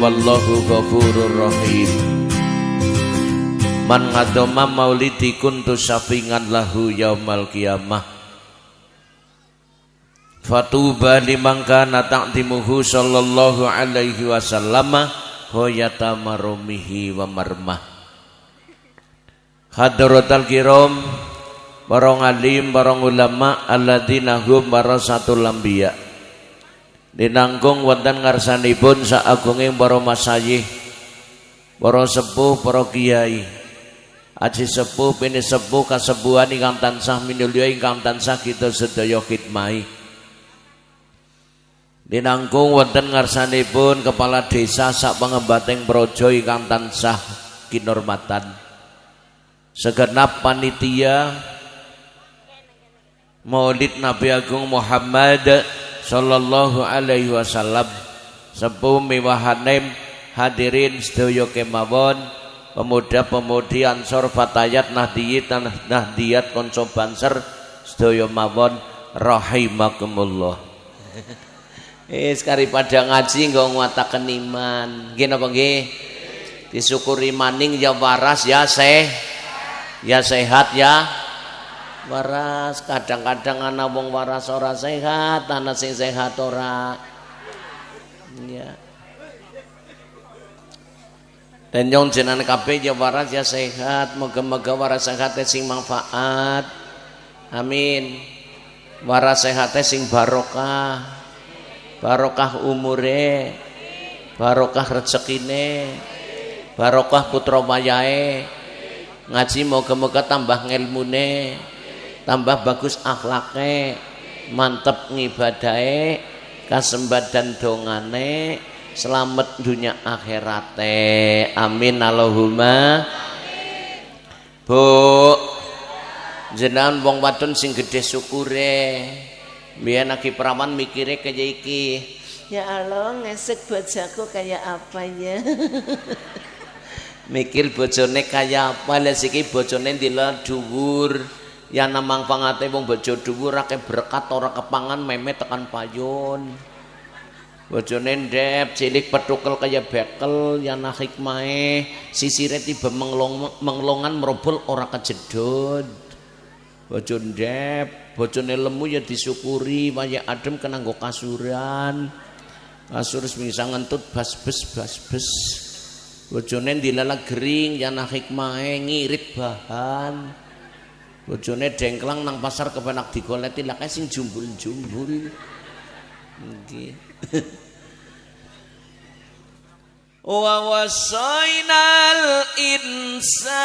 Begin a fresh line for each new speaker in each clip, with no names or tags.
wallahu ghafurur rahim. Man ngadoma maulidi kuntu syafingan lahu yaumal kiamah Fatuba liman kana sallallahu alaihi wasallam hoyata marumihi wa marmah. Hadratal kiram para alim para ulama alladzina hum warasatul anbiya dinanggung wonten ngarsanipun saagunging para masayih para sepuh para kiai. Aji sepuh pini sepuh kasepuhan ingkang tansah minulya ingkang tansah kita sedaya khidmahi. Dinanggung wonten ngarsanipun kepala desa sak pangembating praja ingkang tansah kinormatan. Segenap panitia Maulid Nabi Agung Muhammad sallallahu alaihi wasallam. Sepuh miwahanem hadirin sedaya kemawon pemuda-pemudi ansor fatayat nahdiyat nahdiyat konco banser sedaya mawon rahimakumullah. Eh sekali pada ngaji nggak nguataken iman. Nggih napa nggih? Disyukuri maning ya waras ya seh ya sehat ya waras kadang-kadang anak wong waras ora sehat anak sing sehat ora. Ya dan yang jenengan kabeh ya waras ya sehat. Moga-moga waras sehat sing manfaat. Amin. Waras sehat sing barokah. Barokah umure. Barokah rezekine. Barokah putra wayahe. Ngaji moga-moga tambah ngelmune tambah bagus akhlaknya mantep ngibadahe kasembadan dongane selamat dunia akhirate. Amin. Allahumma. Bu jenengan wong wadon sing gede syukure. Biar lagi perawan mikire kaya iki. Ya Allah ngesek bojaku kayak apa ya? Mikir bojone kayak apa? Lah siki bojone ndila dhuwur ya namang pangate wong bojo dhuwur akeh berkat ora kepangan meme tekan payon bojone ndep cilik petukel kaya bekel ya nah hikmahe sisire tiba menglong, menglongan merobol ora kejedot. Bojo ndep bojone lemu ya disyukuri waya adem kena nggo kasuran. Kasur bisa ngentut bas-bes bas-bes. Bojone dilala gering ya nah hikmahe ngirit bahan bojone dengklang nang pasar kepenak digoleti lah sing jumbul-jumbul. Nggih. Wa wasainal insana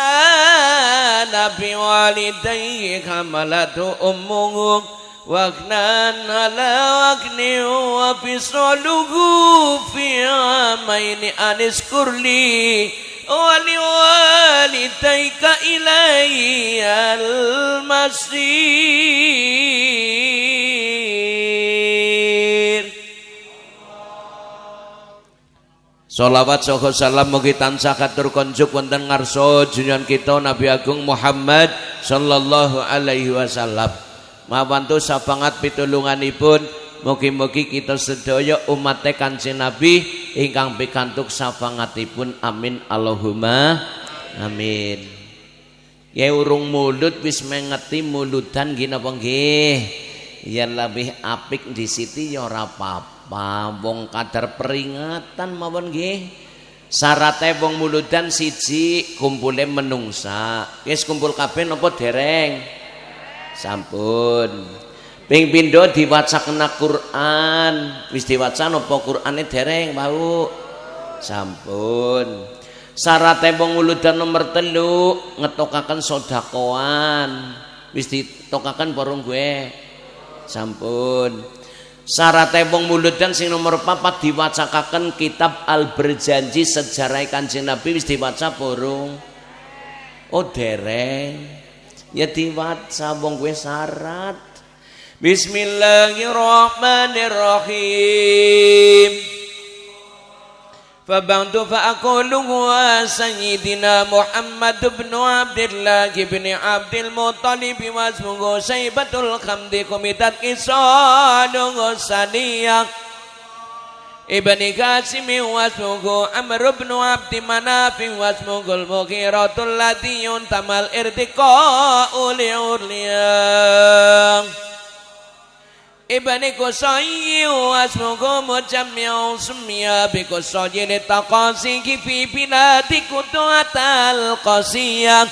biwalidayhi hamalatu ummuhu wagnan ala wagni wa fisaluhu fi amaini anis kurli ولوالديك إلي المصير Salawat saha salam mugi tansah katur konjuk wonten ngarsa junjungan kita Nabi Agung Muhammad sallallahu alaihi wasallam. Mawantu sapangat pitulunganipun mugi-mugi kita sedaya umat Kanjeng Nabi ingkang pikantuk safangatipun amin. Allahumma amin. Ya urung mulut wis mengeti muludan gini apa nggih? Ya lebih apik di siti ya ora apa-apa. Wong kadar peringatan mawon nggih. Syaratnya wong muludan siji kumpule menungsa. Wis kumpul kabeh napa dereng? Sampun Ping pindho diwacakna Quran. Wis diwaca napa Qurane dereng bau. Sampun. Wong uludan nomor telu ngetokaken sodakoan. Wis ditokaken porong gue. Sampun. Syaratnya wong muludan sing nomor papat diwacakaken kitab Al Berjanji sejarah Kanjeng Nabi wis diwaca porong. Oh dereng. Ya diwaca wong gue syarat. Bismillahirrahmanirrahim فبعد فأقول هو سيدنا محمد بن عبد الله بن عبد المطلب واسمه شيبة الخمد كمتت كسان غسانية ابن قاسم واسمه عمرو بن عبد مناف واسمه المغيرة الذي ينتمى الارتقاء لعليا Ibani kusai yu asmuku mucamyau sumya Biku sojini taqasi kifi binati kutu atal qasiyah.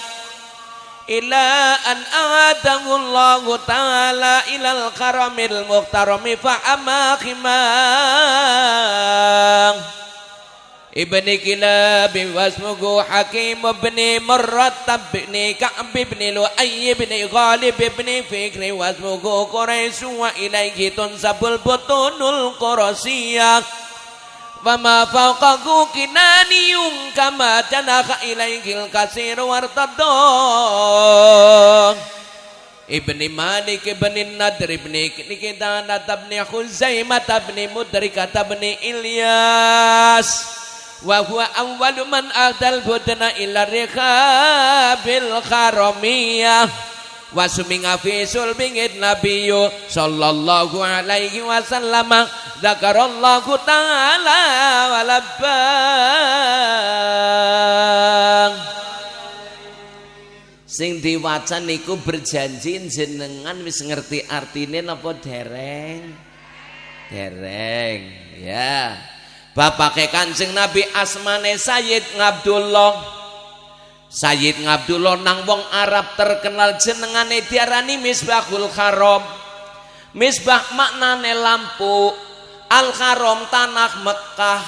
Ila an aadahu allahu ta'ala ilal karamil muhtarami fa'amakimah ابن كلاب واسمه حكيم بن مرتب بن كعب بن لؤي بن غالب بن فكر واسمه قريش وإليه تنسب البطون القرشية فما فوقه كناني كما جنح إليه الكثير وارتضاه ابن مالك بن النضر بن كدانة بن خزيمة بن مدركة بن إلياس wa huwa awwalu man adal budna ila rihabil kharamiyah. Wa suminga fi sulbingit nabiyu sallallahu alaihi wasallam. Zakarallahu ta'ala wa labbang sing diwaca niku berjanji jenengan wis ngerti artine napa dereng? Dereng ya. yeah bapake Kanjeng Nabi asmane Sayyid Ngabdullah Sayyid Ngabdullah nang wong Arab terkenal jenengane diarani Misbahul Haram. Misbah maknane lampu, Al Haram tanah Mekah.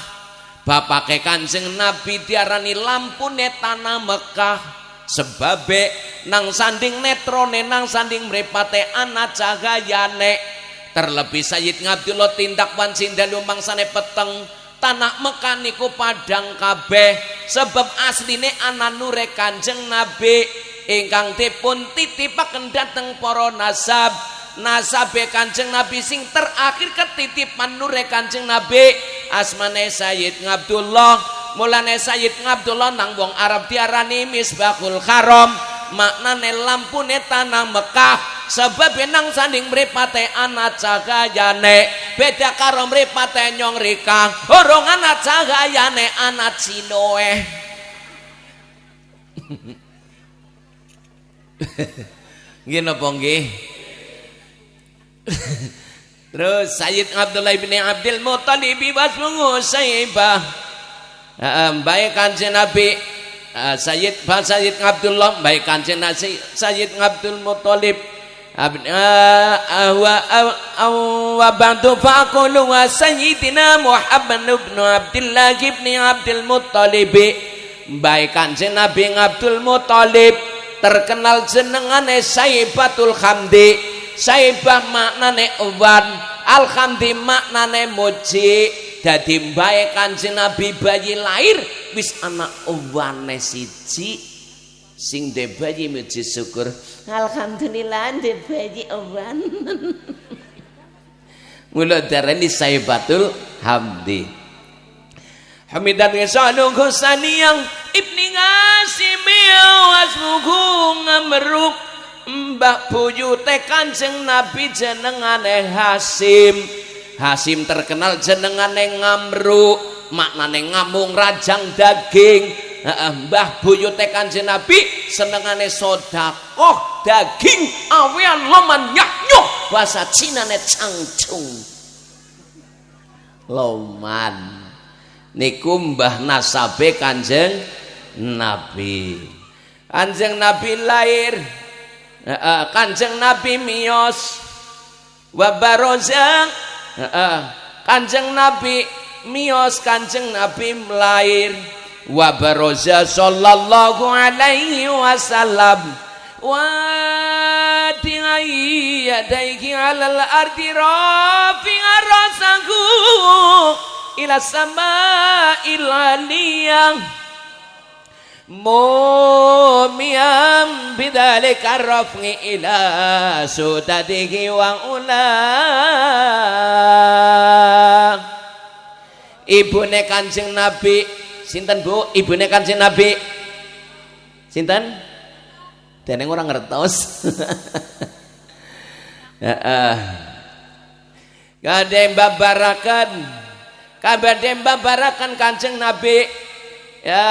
Bapake Kanjeng Nabi diarani lampune tanah Mekah. Sebabe nang sanding netrone nang sanding mrepate ana cahayane. Terlebih Sayyid Ngabdullah tindak wancin dalu mangsane peteng tanah Mekah niku padang kabeh sebab asline ana nure Kanjeng Nabi. Ingkang dipun titipaken dhateng para nasab. Nasabe Kanjeng Nabi sing terakhir ketitipan nure Kanjeng Nabi. Asmane Sayyid Ngabdullah mulane Sayyid Ngabdullah nang wong Arab diarani Misbahul Haram maknane lampune tanah Mekah. Sebab nang sanding mripate ana cahayane beda karo mripate nyong rika. Urung ana cahayane ana cinoe nggih napa nggih? Terus Sayyid Abdullah bin Abdul Muttalib wasmungu Sayyibah baik kanjeng Nabi Sayyid Sayyid Abdullah baik kanjeng Nabi Sayyid Abdul Muttalib. Wa ba'du faqulu wa sayyidina Muhammad ibn Abdullah ibn Abdul Muttalib. Baik kanjeng Nabi Abdul Muttalib terkenal jenengane Saibatul Hamdi. Saibah maknane uwan Alhamdi maknane muji dadi mbae kanjeng Nabi bayi lahir wis anak uwane siji sing de bayi muji syukur Alhamdulillah ndek bayi owan. Mula darani Saibatul Hamdi. Hamidan Yasalung Husaniyang Ibni Ngasim wasmuhu ngamruk Mbah buyute Kanjeng Nabi jenengane Hasim. Hasim terkenal jenengane Ngamru, maknane ngamung rajang daging. Mbah buyute Kanjeng Nabi senengane sedekah daging awean loman nyaknyuh bahasa Cinane cangcung loman. Niku mbah nasabe Kanjeng Nabi. Kanjeng Nabi lahir. Kanjeng Nabi miyos. Wa baroza Kanjeng Nabi miyos Kanjeng Nabi lahir wa baraza sallallahu alaihi wasallam. Wa yadaihi alal ardi rafi'a rasahu ila sama'il aliyah bidzalika raf'i ila sudadihi wa ulah ibune kanjeng nabi Sinten Bu? Ibune Kanjeng Nabi. Sinten? Deneng orang ngertos. Heeh. Gade babarakan kabeh mbabarakan Kanjeng Nabi ya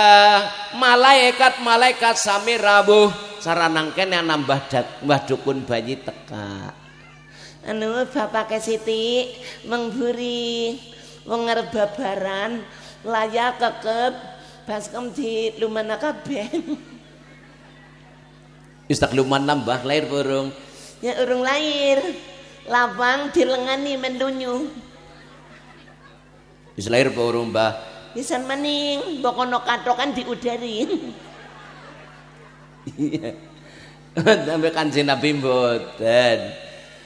malaikat malaikat sami rawuh saranang kene nambah mbah dukun bayi teka
anu bapak Siti mengburi wong babaran layak kekep baskem di lumana kabeh
Wis tak luman nambah lahir burung.
Ya urung lahir. Lapang dilengani mendunyu.
Wis lahir burung, Mbah?
Pisan maning, bokono katokan diudari.
Iya. Sampai kanjeng Nabi mboten.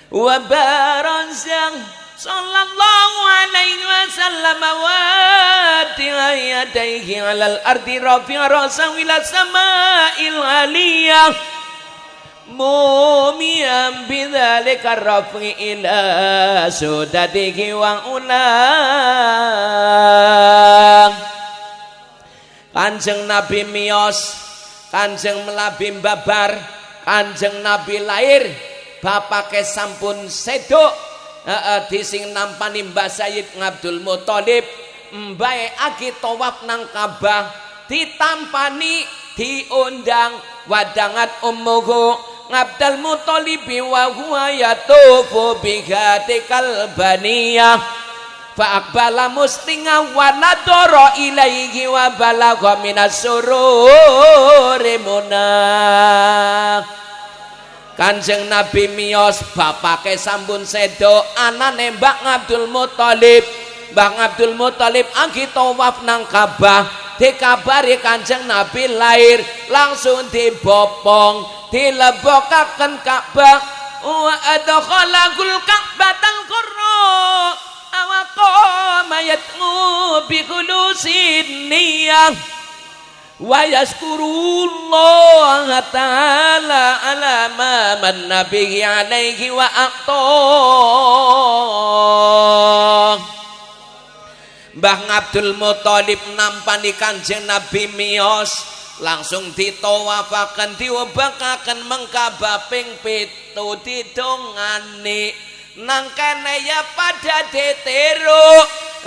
Wa barazang sallallahu alaihi wasallam wa yadayhi alal ardi rafi'a rasa ila sama'il aliyah bidzalika rafi ila sudadihi wa ulang. Kanjeng Nabi mios Kanjeng melabi babar Kanjeng Nabi lahir bapake sampun sedok. Heeh di sing nampani Mbah Sayyid Abdul Muthalib mbae aki tawaf nang Ka'bah ditampani diundang wadangat ummuhu Abdul Muthalib wa huwa yatufu bihatikal baniyah fa aqbala mustinga wa nadara ilaihi wa balagha minas sururi Kanjeng Nabi miyos bapake sampun sedo anane Mbak Abdul Muthalib Mbak Abdul Muthalib anggi tawaf nang Ka'bah dikabari Kanjeng Nabi lahir langsung dibopong dilebokaken Ka'bah. Wa adkhalakul Ka'batal qurra awaqa mayatmu bi khulusin niyah. Wa yazkurullah ta'ala ala ma man nabi alaihi wa aqta Mbah Abdul Muthalib nampani Kanjeng Nabi miyos langsung ditawafaken diobakaken mengkaba ping pitu didongani. Nang kene ya pada diteru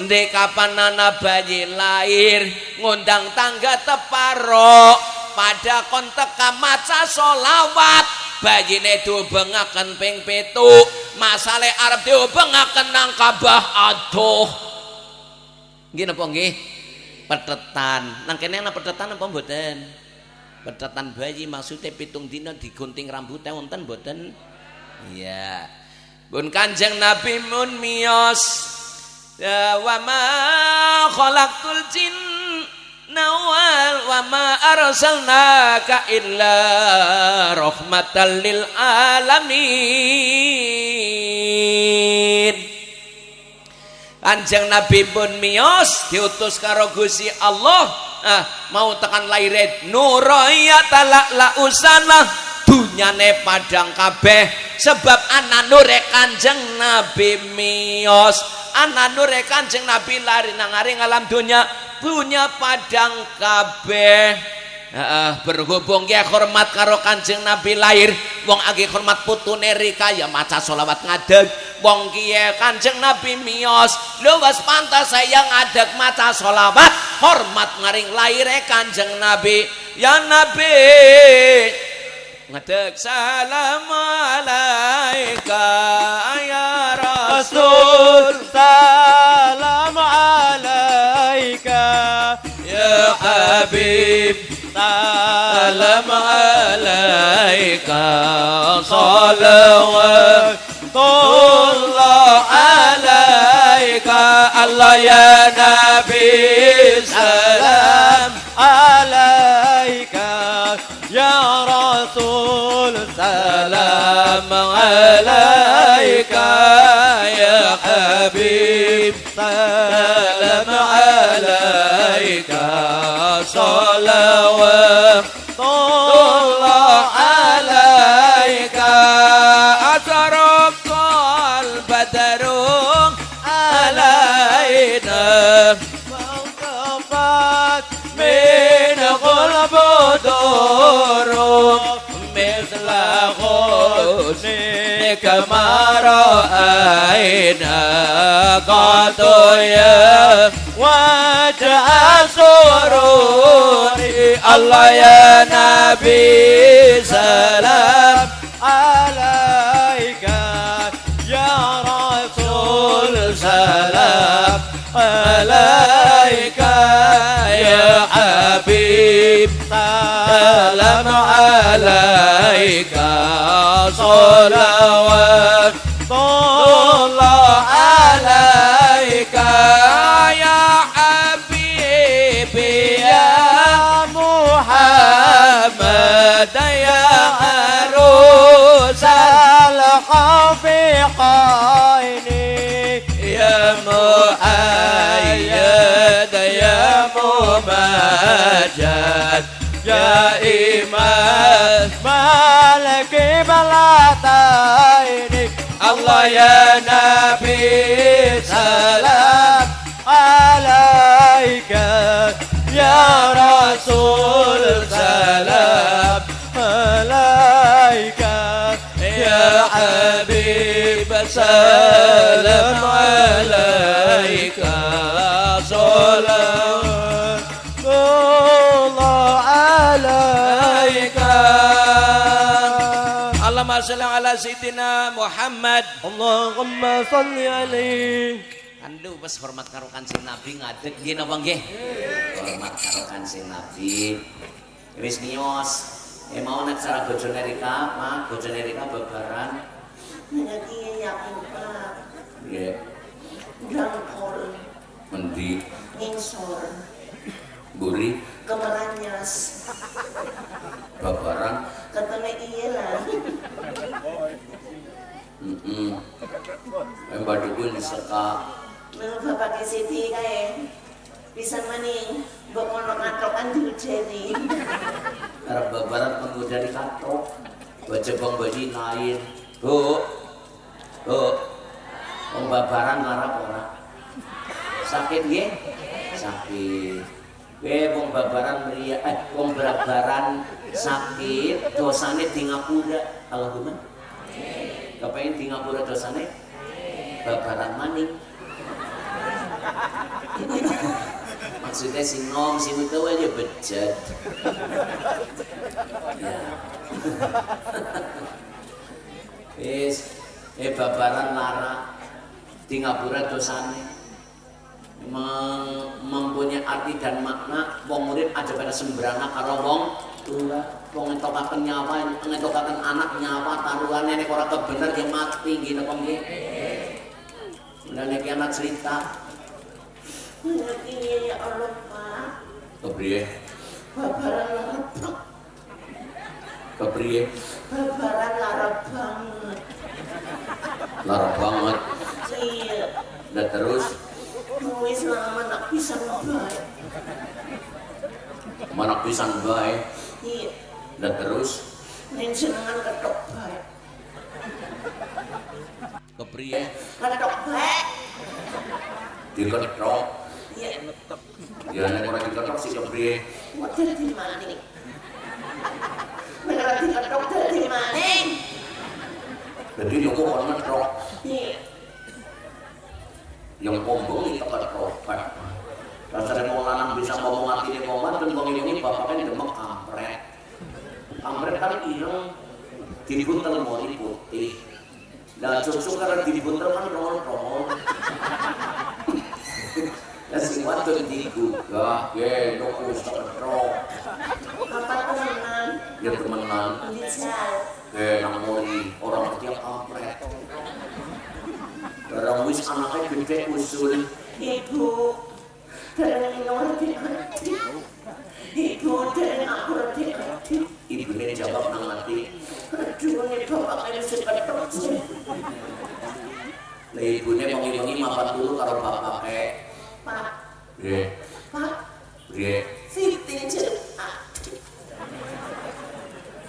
ndek kapan ana bayi lahir ngundang tangga teparo pada kon teka maca solawat bayine diobengaken ping pitu. Masale arep diobengaken nang kabah aduh nggih napa nggih? Petetan nang kene ana petetan apa mboten? Petetan bayi maksudnya pitung dina digunting rambutnya wonten mboten? Iya. Pun kanjeng nabi mun miyos ya wa ma khalaqtul jin nawal wa ma arsalnaka illa rahmatan lil alamin Kanjeng Nabi pun mios diutus karo Gusti Allah. Ah, mau tekan lairet nuraya talak la usana dunyane padang kabeh. Sebab anak nure Kanjeng Nabi mios anak nure Kanjeng Nabi lari nang alam dunya punya padang kabeh Uh, berhubung ya hormat karo kanjeng Nabi lahir wong agi hormat putune Rika ya maca solawat ngadeg. Wong kiye kanjeng Nabi mios luwes pantas saya ngadeg maca solawat hormat ngaring lahir kanjeng Nabi. Ya Nabi ngadeg salam alaika ya Rasul
salam alaika ya Habib عليك صلوات الله عليك. الله يا نبي سلام. عليك يا رسول سلام. عليك يا حبيب سلام. البدر علينا. وانطفت من قلب دور مثل غصن كما رأينا. يا وجه سروري. الله يا نبي سلام. عليك يا حبيب. سلام عليك. صلوات. الله عليك يا حبيبي. يا محمد يا ممجد يا إيمان. مالك بلاتين. الله يا نبي سلام. عليك يا رسول سلام. عليك يا حبيب سلام. sayyidina Muhammad.
Allahumma shalli alaihi.
Kandu pas hormat karo kanjeng Nabi ngadeg nggih napa nggih? Hormat karo kanjeng Nabi. Wis miyos. E eh, mau nek cara bojone Rika, ma bojone Rika babaran.
Ngerti ya, Pak.
Nggih.
Grang
Mendi.
Ningsor.
Buri.
Kemeranyas.
babaran.
Katanya iya lah.
Heeh. Eh badukun seka
Menurut bapak ke Siti kayak bisa maning mbok ngono ngatokan diujeni.
arep babaran menggo dari katok. Baca bang baji lain. Bu. Bu. Wong babaran ngarap ora. Sakit nggih? Sakit. Kowe wong babaran meriah, eh wong babaran sakit, dosane di ngapura. Allahumma. Kepengen di ngapura dosane? Babaran maning. Maksudnya si nom, si itu aja bejat. Ya. Eh babaran lara di ngapura dosane. Mem- mempunyai arti dan makna wong murid aja pada sembrana karo wong tua. Wong ngentokaken nyawa ngentokaken anak nyawa taruhane nek ora kebener ya mati nggih napa nggih? Udah nek anak cerita.
Nanti ya Allah pak.
kepriye?
Babaran larap
kepriye?
Babaran larap banget.
banget.
Iya.
dan terus
Wis lama nak bisa baik.
manak pisan bae
Iya.
dan terus
Ning senengan ketok baik.
kepriye
Ketok baik.
diketok
Iya.
ya nek ora diketok sih kepriye
Model di maning. Beneran diketok dari maning.
jadi yo kok ora ngetok
Iya.
Yang ngomong itu ketok Rasanya mau lanang bisa ngomong hati ini ngomong dan ngomong ini bapaknya demek kampret. Kampret kan ireng dibuntel mori putih. Nah susu karena dibuntel kan rongon-rongon ya sing wadon digugah ya wis ketok
Apa temenan?
ya temenan. Ke nang mori orang ngerti yang kampret Barang wis anaknya gede usul
Ibu. Dan ngerti ngerti. Ibu dan aku ngerti ngerti.
ibunya jawab nang mati
Aduh, ini bapaknya mesti ketok sih.
Lah ibunya mengiringi mapan dulu karo bapake.
Pak,
Nggih,
pak,
nggih.
Siti jeruk ati.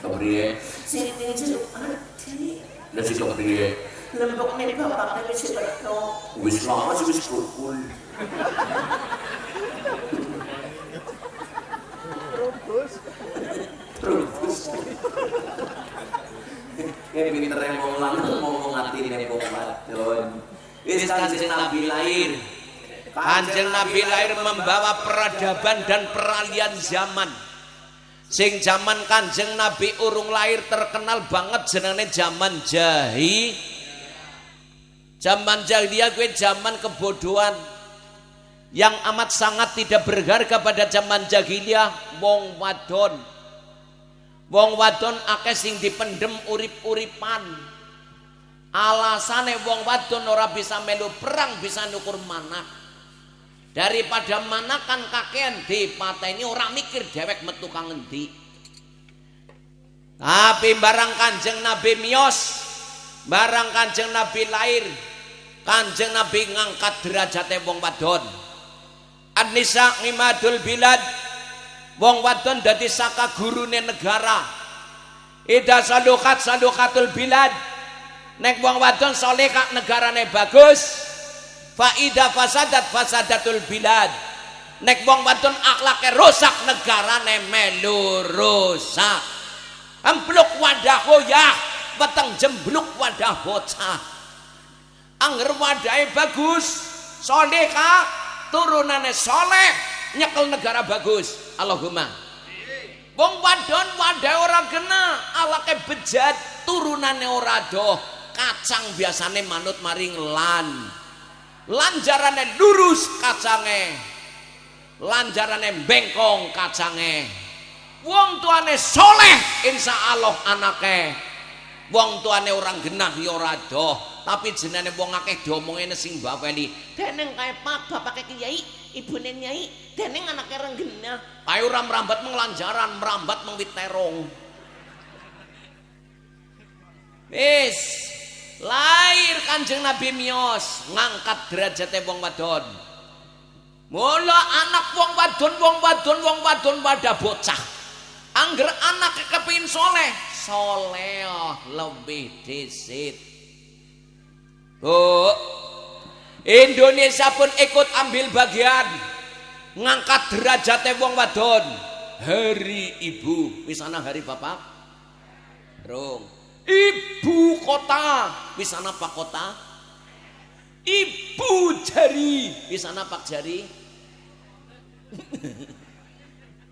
Kepriye?
Siti ati.
Lah sing kepriye?
Lembok nih bapaknya mesti ketok.
Wis lama sih wis kul. Terus. Kayak pinter yang mau lanang mau ngatine wong wadon. Wis kanjeng Nabi lahir. Kanjeng Nabi lahir membawa peradaban dan peralihan zaman. Sing zaman Kanjeng Nabi urung lahir terkenal banget jenenge zaman jahi. Zaman jahiliyah gue zaman kebodohan yang amat sangat tidak berharga pada zaman jahiliyah wong wadon Wong wadon akeh sing dipendem urip-uripan. Alasane wong wadon ora bisa melu perang bisa nukur manak. Daripada manakan kakean dipateni ora mikir dewek metu kang endi. Tapi barang Kanjeng Nabi mios, barang Kanjeng Nabi lahir, Kanjeng Nabi ngangkat derajate wong wadon. An-nisa imadul bilad Wong wadon dadi saka gurune negara. Ida salukat salukatul bilad. Nek wong wadon soleh kak negarane bagus. Faida fasadat fasadatul bilad. Nek wong wadon akhlake rusak negarane melu rusak. Empluk wadah hoyah, weteng jembluk wadah bocah. Angger wadahe bagus, soleh kak. Turunane soleh, nyekel negara bagus. Allahumma. Wong wadon wadah ora kena alake bejat turunane ora doh kacang biasane manut maring lan. Lanjarane lurus kacange. Lanjarane bengkong kacange. Wong tuane soleh insya Allah anake wong tuane orang genah ya ora doh tapi jenenge wong akeh diomongene sing bapeni deneng kae pak bapake kiai ibune nyai deneng anake renggena ayo ora merambat menglanjaran merambat mengwit terong. Wis lahir kanjeng nabi mios ngangkat derajatnya wong wadon. Mula anak wong wadon wong wadon wong wadon pada bocah angger anak kepingin soleh. Soleh lebih disit. Oh Indonesia pun ikut ambil bagian. Ngangkat derajat wong wadon. Hari ibu. Wisana hari bapak? Rong ibu kota. Wisana pak kota? Ibu jari. Wisana pak jari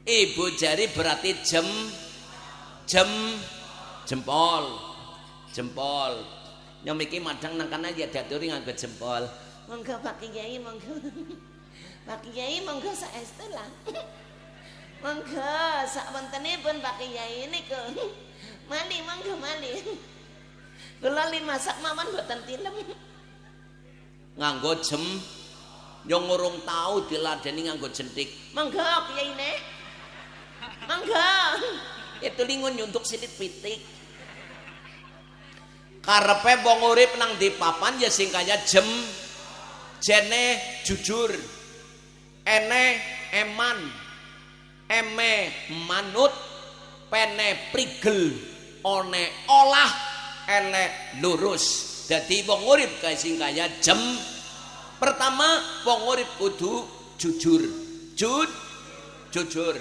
ibu jari berarti jem jem jempol jempol. Nyomiki madang nang kana ya diaturi nganggo jempol.
Monggo Pak Kiai monggo. Pak Kiai monggo saestu lah. Monggo sak wontenipun Pak Kiai niku. Mali monggo mali. Kula li masak mawon mboten tilem.
Nganggo jem yo ngurung tau diladeni nganggo jentik.
Monggo Kiai nek monggo
itu lingun nyuntuk silit pitik. Karepe wong urip nang di papan ya sing kaya jem jene jujur ene eman eme manut pene prigel one olah ele lurus. Jadi wong urip kaya sing kaya jem. Pertama wong urip kudu jujur. Jud jujur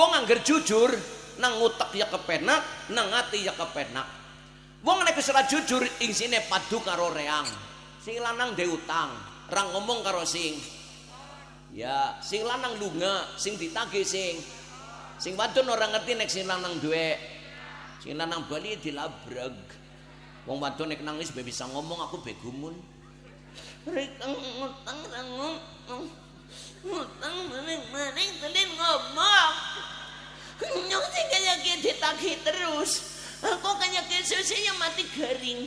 wong angger jujur nang utek ya kepenak nang ati ya kepenak. Wong nek wis jujur ing sine padu karo reang. Sing lanang dhe utang Rang ngomong karo sing. Ya sing lanang lunga sing ditagih sing. Sing wadon ora ngerti nek sing lanang duwe sing lanang bali dilabreg. Wong wadon nek nangis be bisa ngomong aku begumun
rek ngutang ngomong ngutang maning-maning tadi ngomong. Nyong sing kaya ditagih terus. Aku kaya susunya mati garing.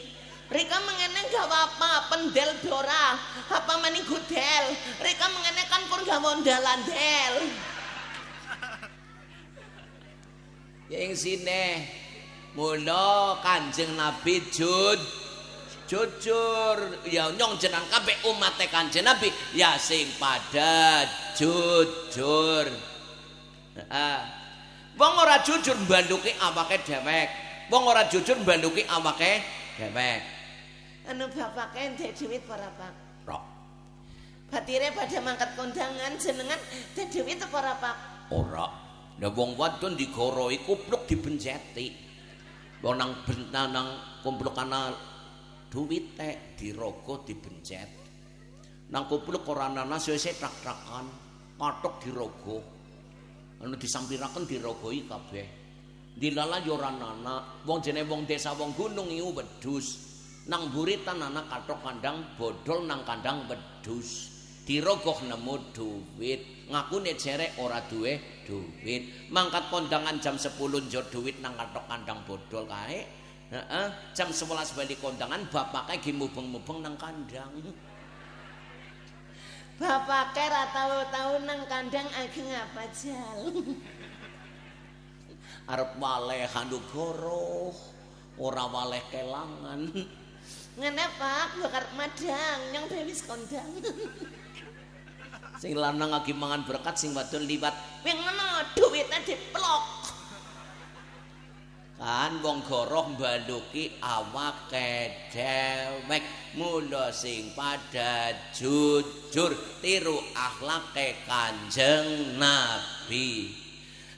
Rika mengenai gak apa pendel dora. Apa maning gudel? Rika mengenai kan pun gak mondalan del.
Yang sini mula kanjeng nabi jud jujur ya nyong jenang kabeh umat kanjeng nabi. Ya sing pada jujur. Ah wong ora jujur mbanduki awake dhewek. Wong ora jujur mbanduki awake dhewek.
Anu bapak ente duit para pak?
Rok.
batire pada mangkat kondangan jenengan teh duit para pak?
Ora. Lah wong wadon digoroi kupluk dibenjeti. Wong nang nang kumpul kana duwit tek dirogo dibencet. Nang kumpul ora ana sese trak-trakan. Kathok dirogo anu disampiraken dirogoi kabeh. Dilala yo ora ana wong jenenge wong desa wong gunung iku wedhus. Nang buritan anak kathok kandang bodol nang kandang wedhus. Dirogoh nemu duit ngakune jerek ora duwe duit mangkat kondangan jam 10 njot duit nang kathok kandang bodol kae Heeh, jam 11 balik kondangan bapaknya gi mubeng-mubeng nang kandang.
Bapaknya ra tahu-tahu nang kandang ageng apa jal.
Arep waleh handugoro, ora waleh kelangan.
Ngene Pak, bakar madang yang bewis kondang.
Sing lanang lagi mangan berkat sing wadon liwat.
Wing ngono duwitnya diplok.
Kan wong goroh mbaluki awake dhewek mula sing padha jujur tiru akhlake kanjeng nabi.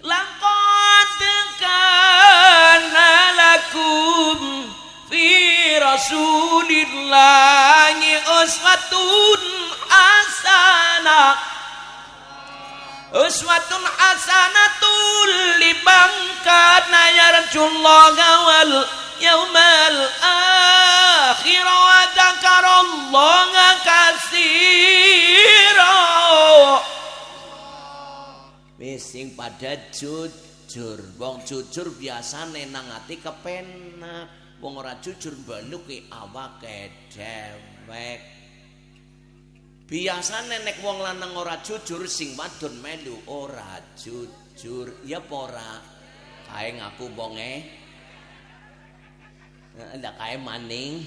Laqad kana lakum fi rasulillahi uswatun hasanah Uswatun hasanatul liman kana yarjullaha wal yaumal akhir wa dzakarallaha katsira.
Wis sing padha jujur, wong jujur biasane nang ati kepenak, wong ora jujur mbaluki awake dhewek. Biasane nek wong lanang ora jujur sing wadon melu ora jujur. Ya apa ora? Kae ngaku bonge. Ndak kae maning.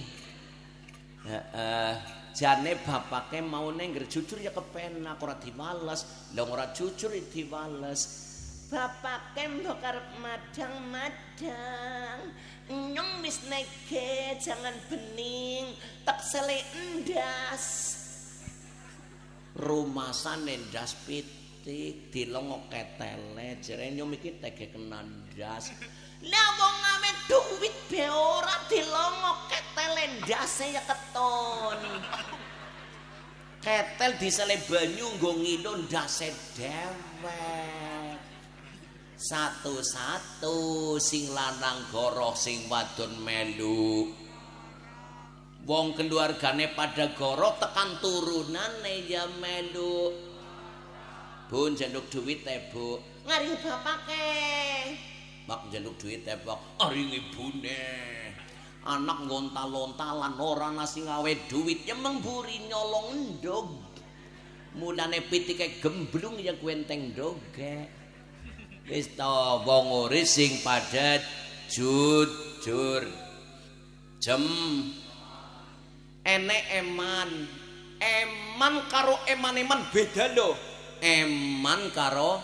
Heeh. Jane bapake mau nengger jujur ya kepenak ora diwales. Lah ora jujur diwales.
Bapake mbok arep madang-madang. Nyong wis jangan bening, tak sele endas.
Rumasane ndas pitik dilongok ketele jere nyum iki tege kenan ndas
lah wong ame duwit be ora dilongok ketele ndase ya keton.
Ketel disele banyu nggo ngilo ndase dewek. Satu-satu sing lanang goroh sing wadon melu wong keluargane pada gorok tekan turunane ya melu. Bu njaluk duit e Bu.
Ngari bapake.
Mak njaluk duit Pak aring ibune anak ngontal-ontalan ora nasi ngawe duit. Ya mengburi nyolong endog mulane pitike gemblung ya kuenteng doge wis ta wong urip sing padha jujur. Jem enek eman. Eman karo eman-eman beda lho. Eman karo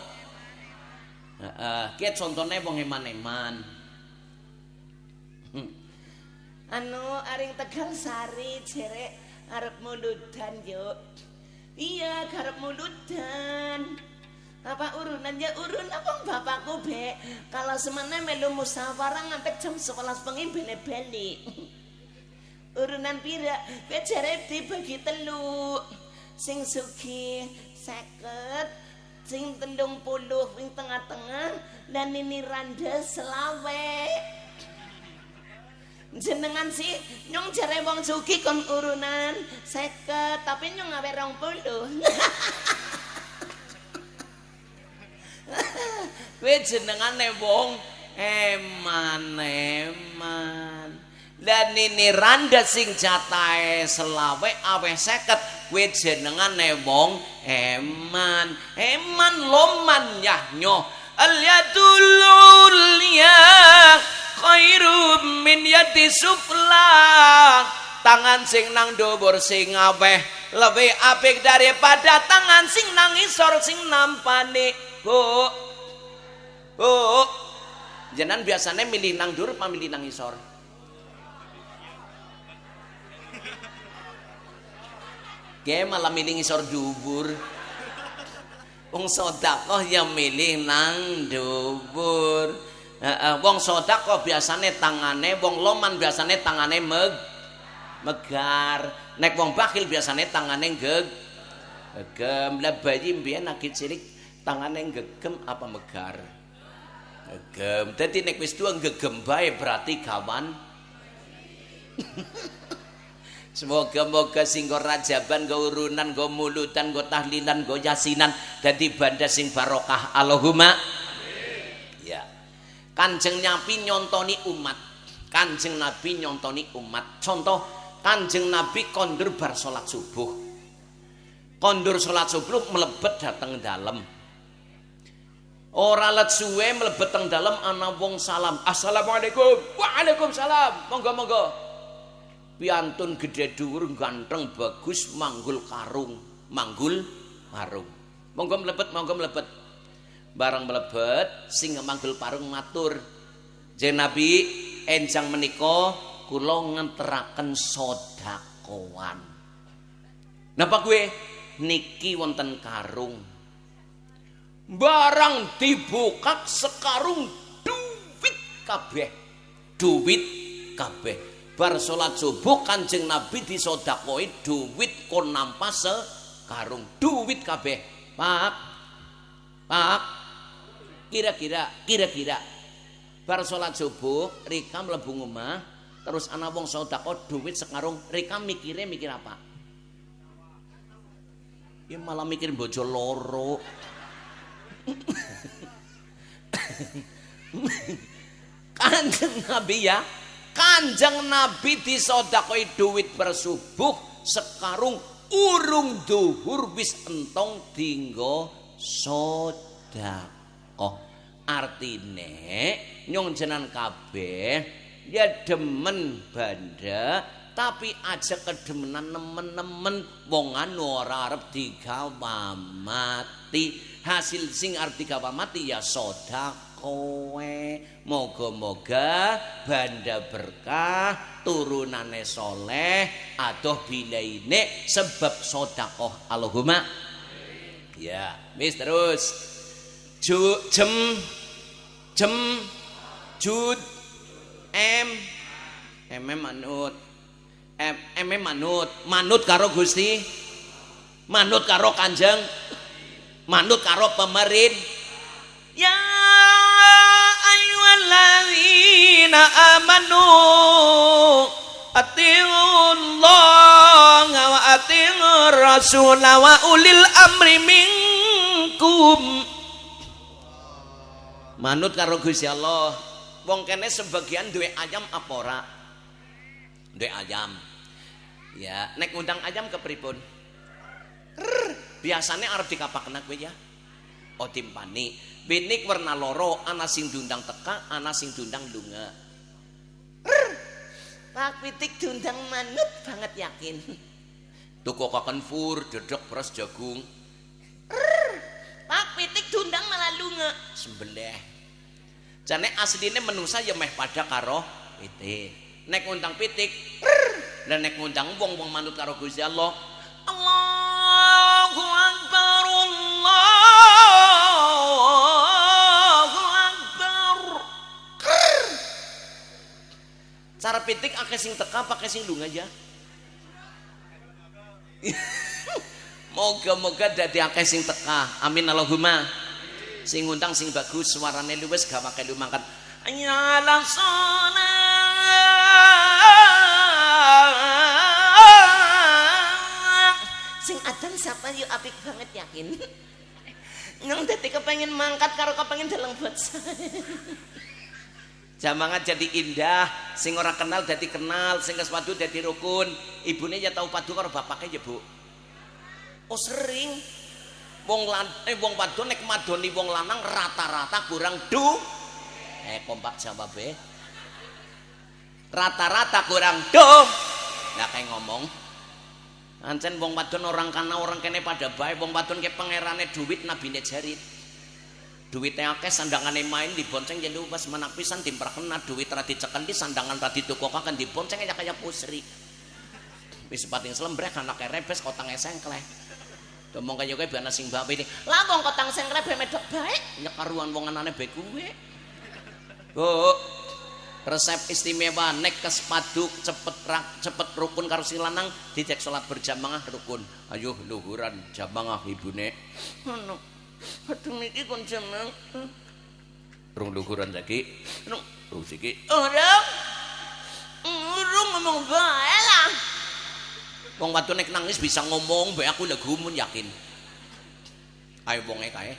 heeh uh, uh, contone wong eman-eman.
Hmm. anu aring tegal sari jerek arep muludan yo iya arep muludan apa urunan ya urun. Apa bapakku be kalau semana melu musyawarah ngantek jam 11 bengi beli-beli urunan pira? Kowe jare dibagi telu. Sing suki seket sing telung puluh ing tengah-tengah dan ini randa selawe jenengan sih nyong jare wong suki kon urunan seket tapi nyong ngawe rong puluh.
Kowe jenengane wong eman eman dan ini randa sing jatahe selawe aweh seket. Kue jenengan wong eman. Eman loman yahnyo al-yadul ulya khairum min yadi sufla tangan sing nang dobor sing aweh. Lebih apik daripada tangan sing nang isor sing nampani bu. Bu. Jenengan biasanya milih nang dur apa milih nang isor Ge malah milih ngisor dubur. Wong sedekah ya milih nang dubur. Wong sedekah biasane tangane wong loman biasane tangane meg megar. Nek wong bakhil biasane tangane geg gegem. Lah bayi mbiyen lagi cilik tangane gegem apa megar? Gegem. Dadi nek wis tuwa gegem bae berarti kawan. Semoga-moga sing go rajaban, go urunan, go mulutan, go tahlilan, go yasinan dadi banda sing barokah. Allahumma Ya. Kanjeng Nabi nyontoni umat. Kanjeng Nabi nyontoni umat. Contoh Kanjeng Nabi kondur bar salat subuh. Kondur salat subuh melebet dateng dalem. Ora let suwe mlebet teng dalem ana wong salam. Assalamualaikum. Waalaikumsalam. Monggo-monggo. Piantun gede dhuwur ganteng bagus manggul karung manggul karung monggo mlebet monggo mlebet. Bareng mlebet sing manggul parung matur. Jeneng nabi enjang menika kula ngenteraken sedekawan napa kuwe niki wonten karung. Barang dibuka sekarung duit kabeh. Duit kabeh bar salat subuh Kanjeng Nabi disodakoi duit kon nampas sekarung duit kabeh. Pak Pak kira-kira kira-kira. Bar salat subuh Rika mlebu omah terus ana wong sedekah duit sekarung Rika mikirnya mikir apa? Ya malah mikir bojo loro. Kanjeng Nabi ya Kanjeng Nabi disodakoi duit bersubuh sekarung urung duhur wis entong dinggo sodakoh. Artine nyong jenan kabeh ya demen banda tapi aja kedemenan nemen-nemen wong anu ora arep digawa mati hasil sing arep digawa mati ya sedekah kowe. Moga-moga banda berkah turunane soleh adoh bilaine sebab sodakoh Allahumma. Ya mis terus. Ju, jem jem jud em. Em manut. Em em manut. Manut karo Gusti. Manut karo Kanjeng. Manut karo pemerintah ya ayyuhalladzina amanu atiullah wa atiur rasul wa ulil amri minkum. Manut karo Gusti Allah wong kene sebagian duwe ayam apa ora? Duwe ayam. Ya nek undang ayam ke pripun biasanya arep dikapakna kowe ya oh timpani. Binik warna loro ana sing diundang teka ana sing diundang lunga
Pak Pitik diundang manut banget yakin.
tuku kaken fur dedek beras jagung.
Pak Pitik diundang malah lunga.
sembelih. Jane asline menungsa ya meh pada karo pitik. Nek ngundang pitik dan nek ngundang wong-wong manut karo Gusti Allah
Allahu
cara pitik akeh sing teka pakai sing lunga aja. Moga-moga dadi akeh sing teka. Amin Allahumma. Sing ngundang sing bagus suarane luwes gak pakai lu mangkat.
Ayalah sholat Sing adan siapa yuk apik banget yakin. Nang dadi kepengen mangkat karo kepengen dalang buat saya
Jamangan jadi indah, sing ora kenal jadi kenal, sing geus padu jadi rukun. Ibune ya tahu padu karo bapaknya ya, Bu. Oh sering. Wong lan eh wong padu nek madoni wong lanang rata-rata kurang du. Eh kompak jawabe. Rata-rata kurang du. Nggak kayak ngomong. Ancen wong wadon orang kana orang kene pada baik wong wadon ke pangerane duit nabine jarit. Duitnya akeh sandangane main dibonceng jadi pas menak pisan dimperkena duit rati cekan di sandangan rati tukokakan dibonceng aja kayak pusri wis pating selembrek anak rebes kotang esengkleh Domong kaya kowe bana sing bape ini.
Lah wong kotang sengkle be medok baik
Nyekaruan wong anane bae kuwe. Bu, resep istimewa nek kespaduk cepet rak, cepet rukun karo sing lanang dicek salat berjamaah rukun. Ayo luhuran jamaah ibune.
Ono. Aduh niki kon jeneng.
Rung luhuran saiki.
Rung
Rung siki.
Orang Urung ngomong bae lah.
Wong wadon nek nangis bisa ngomong, mbek aku lek gumun yakin. Ayo wonge kae.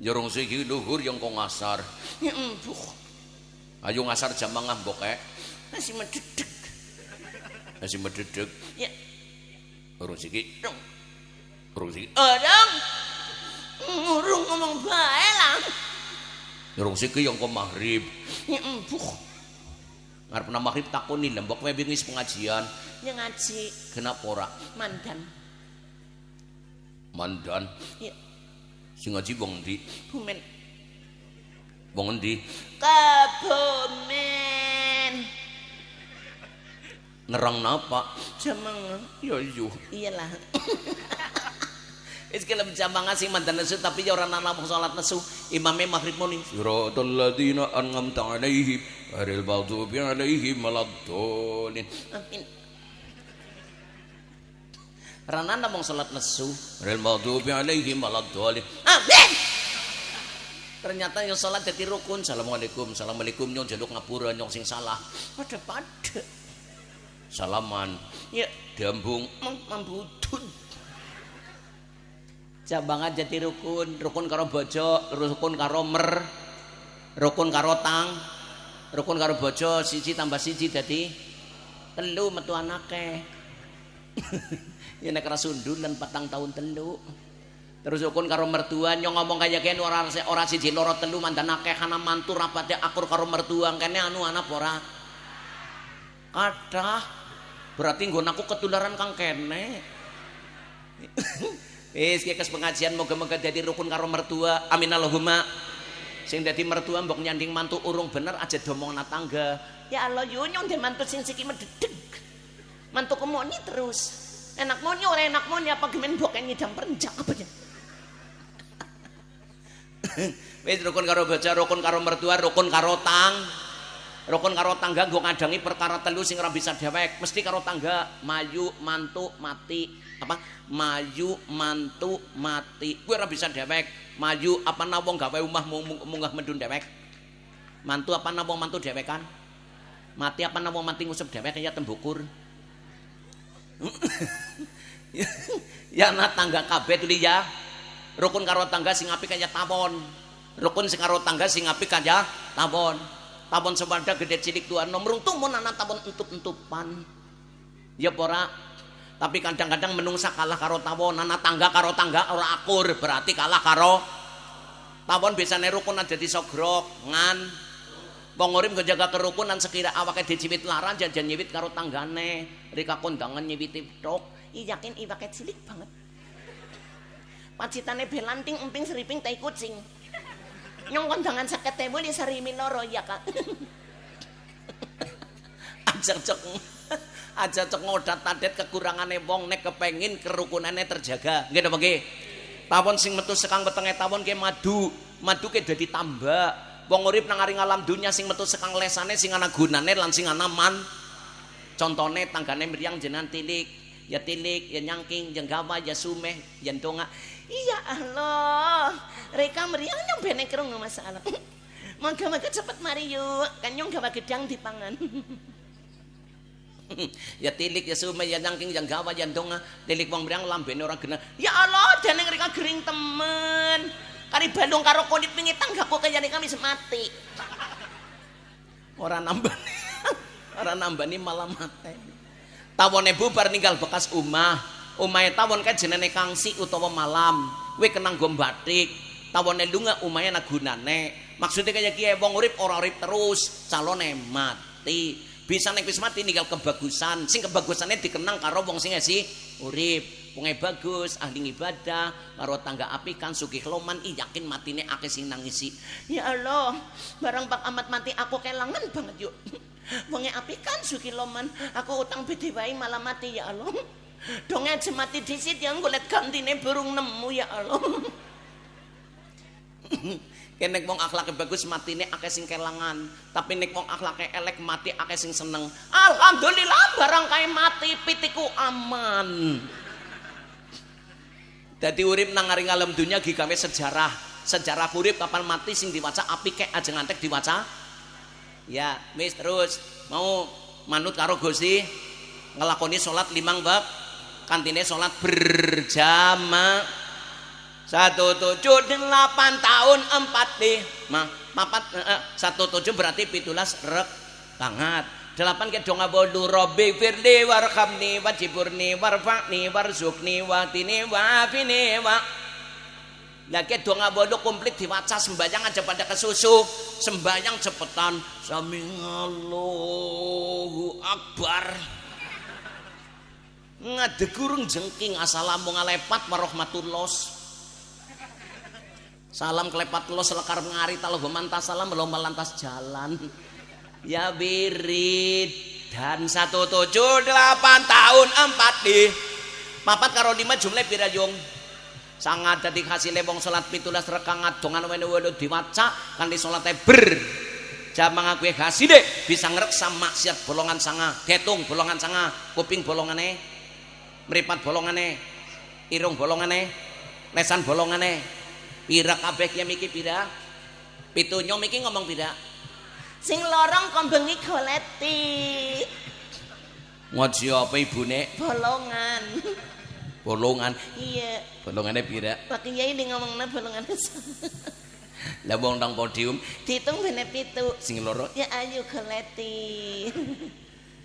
Jorong siki luhur yang kok ngasar.
Ya.
Ayo ngasar jamaah mbok kae.
Masih mededek.
Masih mededek.
Ya,
Rung siki.
rung.
Rung siki.
Orang Urung ngomong bae lah.
Rung siki yang kok maghrib.
Embuh.
Ngarep nang maghrib takoni lembok kowe wis pengajian.
Ya ngaji
Kenapa ora?
mandan.
Mandan.
Ya,
Sing ngaji wong ndi?
bumen.
Wong endi?
Kabumen.
Ngerang napa?
Jamang.
Ya iya.
Iyalah.
Wis kelem jambangan sing mandan nesu tapi ya ora nana salat nesu. Imame maghrib muni. Siratal ladzina an'amta 'alaihim ghairil maghdubi 'alaihim waladdallin.
Amin.
Rana namung salat nesu. Ghairil maghdubi 'alaihim waladdallin.
Amin.
Ternyata yang salat jadi rukun. Assalamualaikum, assalamualaikum nyong jaluk ngapura nyong sing salah.
Pada pada.
Salaman,
Ya,
dambung,
membudun.
Jambangan jadi rukun. Rukun karo bojo rukun karo mer rukun karo tang rukun karo bojo siji tambah siji dadi telu metu anake. Ya nek rasundulan patang tahun telu. Terus rukun karo mertua nyong ngomong kaya kene ora ora siji loro telu mandan akeh kana mantu rapate akur karo mertua kene anu anak ora? Kathah. Berarti nggon aku ketularan kang kene Wis ki kes pengajian moga-moga dadi rukun karo mertua. Amin Allahumma. Sing dadi mertua mbok nyanding mantu urung bener aja domongna tangga.
Ya Allah, yo nyong de mantu sing siki mededeg. Mantu kemoni terus. Enak moni ora enak moni apa gemen boken ngidam perenjak apa ya?
Wis rukun karo bojo, rukun karo mertua, rukun karo tang. Rukun karo tangga nggo ngadangi perkara telu sing ora bisa dewek, mesti karo tangga, mayu, mantu, mati. Apa? Mayu, mantu, mati. Kuwi ora bisa dewek. Mayu apa na wong gawe mung- munggah mendun dewek. Mantu apa na wong mantu dewekan? Mati apa na wong mati ngusep dewek ya tembukur. ya na tangga kabeh tuli ya. Rukun karo tangga sing apik kaya tawon. Rukun sing karo tangga sing apik kaya tawon. Tawon sepada gede cilik tua nomrung tumun anak tawon entup-entupan. Ya pora. Tapi kadang-kadang menungsa kalah karo tawon, anak tangga karo tangga ora akur, berarti kalah karo tawon biasane rukun di sogrok, ngan. Wong urip jaga kerukunan sekira awake diciwit laran jajan nyiwit karo tanggane. Rika kondangan nyiwiti tok.
I yakin iwake cilik banget. Pacitane belanting emping seriping tai kucing. Nyong kondangan sakit tebu di sarimi loro ya kak.
aja cek aja cek ngodat tadet kekurangane wong nek kepengin kerukunane terjaga nggih napa nggih tawon sing metu sekang wetenge tawon ke madu madu ke dadi tambak wong urip nang aring alam dunya sing metu sekang lesane sing ana gunane lan sing ana man contone tanggane mriyang jenengan tilik ya tilik ya nyangking ya gawa ya sumeh ya donga
Iya Allah. Reka meriang nyong bene kerung masalah. Moga-moga cepet mari yuk. Kan nyong gawa gedang dipangan.
ya tilik ya sumeh ya nyangking ya gawa ya donga tilik wong mriyang lambene ora genah.
Ya Allah, deneng reka gering temen. Kari balung karo konit wingi tanggaku kaya kami semati.
ora nambah ora nambani malah mate. Tawone bubar ninggal bekas omah. Omahe tawon kan jenenge kangsi utawa malam. Kowe kenang go batik tawone lunga omahe ana gunane maksudnya kaya kiye wong urip ora urip terus. Calone mati bisa nek wis mati ninggal kebagusan sing kebagusane dikenang karo wong sing esi urip wonge bagus ahli ibadah karo tangga apikan sugih loman i yakin matine akeh sing nangisi
Ya Allah, barang pak amat mati aku kelangan banget yuk. Wonge api kan loman, aku utang bede wae malah mati ya Allah. Donge aja mati disit yang golek gantine burung nemu ya Allah.
Kene wong akhlake bagus matine akeh sing kelangan, tapi nek wong akhlake elek mati akeh sing seneng. Alhamdulillah barang kae mati pitiku aman. Dadi urip nang ngaring alam dunya gigawe sejarah. Sejarah urip kapan mati sing diwaca api kek aja ngantek diwaca. Ya, wis terus mau manut karo Gusti ngelakoni salat limang bab kantine salat berjamaah satu tujuh delapan tahun empat mah papat eh, eh, satu tujuh berarti pitulas rek banget. Delapan ke donga bodu robi firli warhamni wajiburni warfakni warzukni watini wafini wa Nah, ke donga bodo komplit diwaca sembahyang aja pada kesusu sembahyang cepetan sami Allahu akbar ngadegurung jengking assalamualaikum warahmatullahi salam kelepat lo selekar ngari talo mantas. Salam belum lantas jalan. Ya birid dan satu tujuh delapan tahun empat di. Papat karo lima jumlah pirajung sangat jadi hasilnya wong salat pitulas rekangat dongan wene wene diwaca kan di salatnya ber. Jamang aku kasih deh bisa ngereksa maksiat bolongan sanga ketung bolongan sanga kuping bolongane meripat bolongane irung bolongane lesan bolongane pira kabeh ya miki pira pitunyo miki ngomong pira
sing lorong kombengi goleti.
Ngaji apa ibune?
Bolongan.
Bolongan.
Iya.
Bolongane pira
Pak Kiai ini ngomongnya bolongan
lah wong nang podium.
Dihitung bene pitu.
Sing loro.
Ya ayo goleti.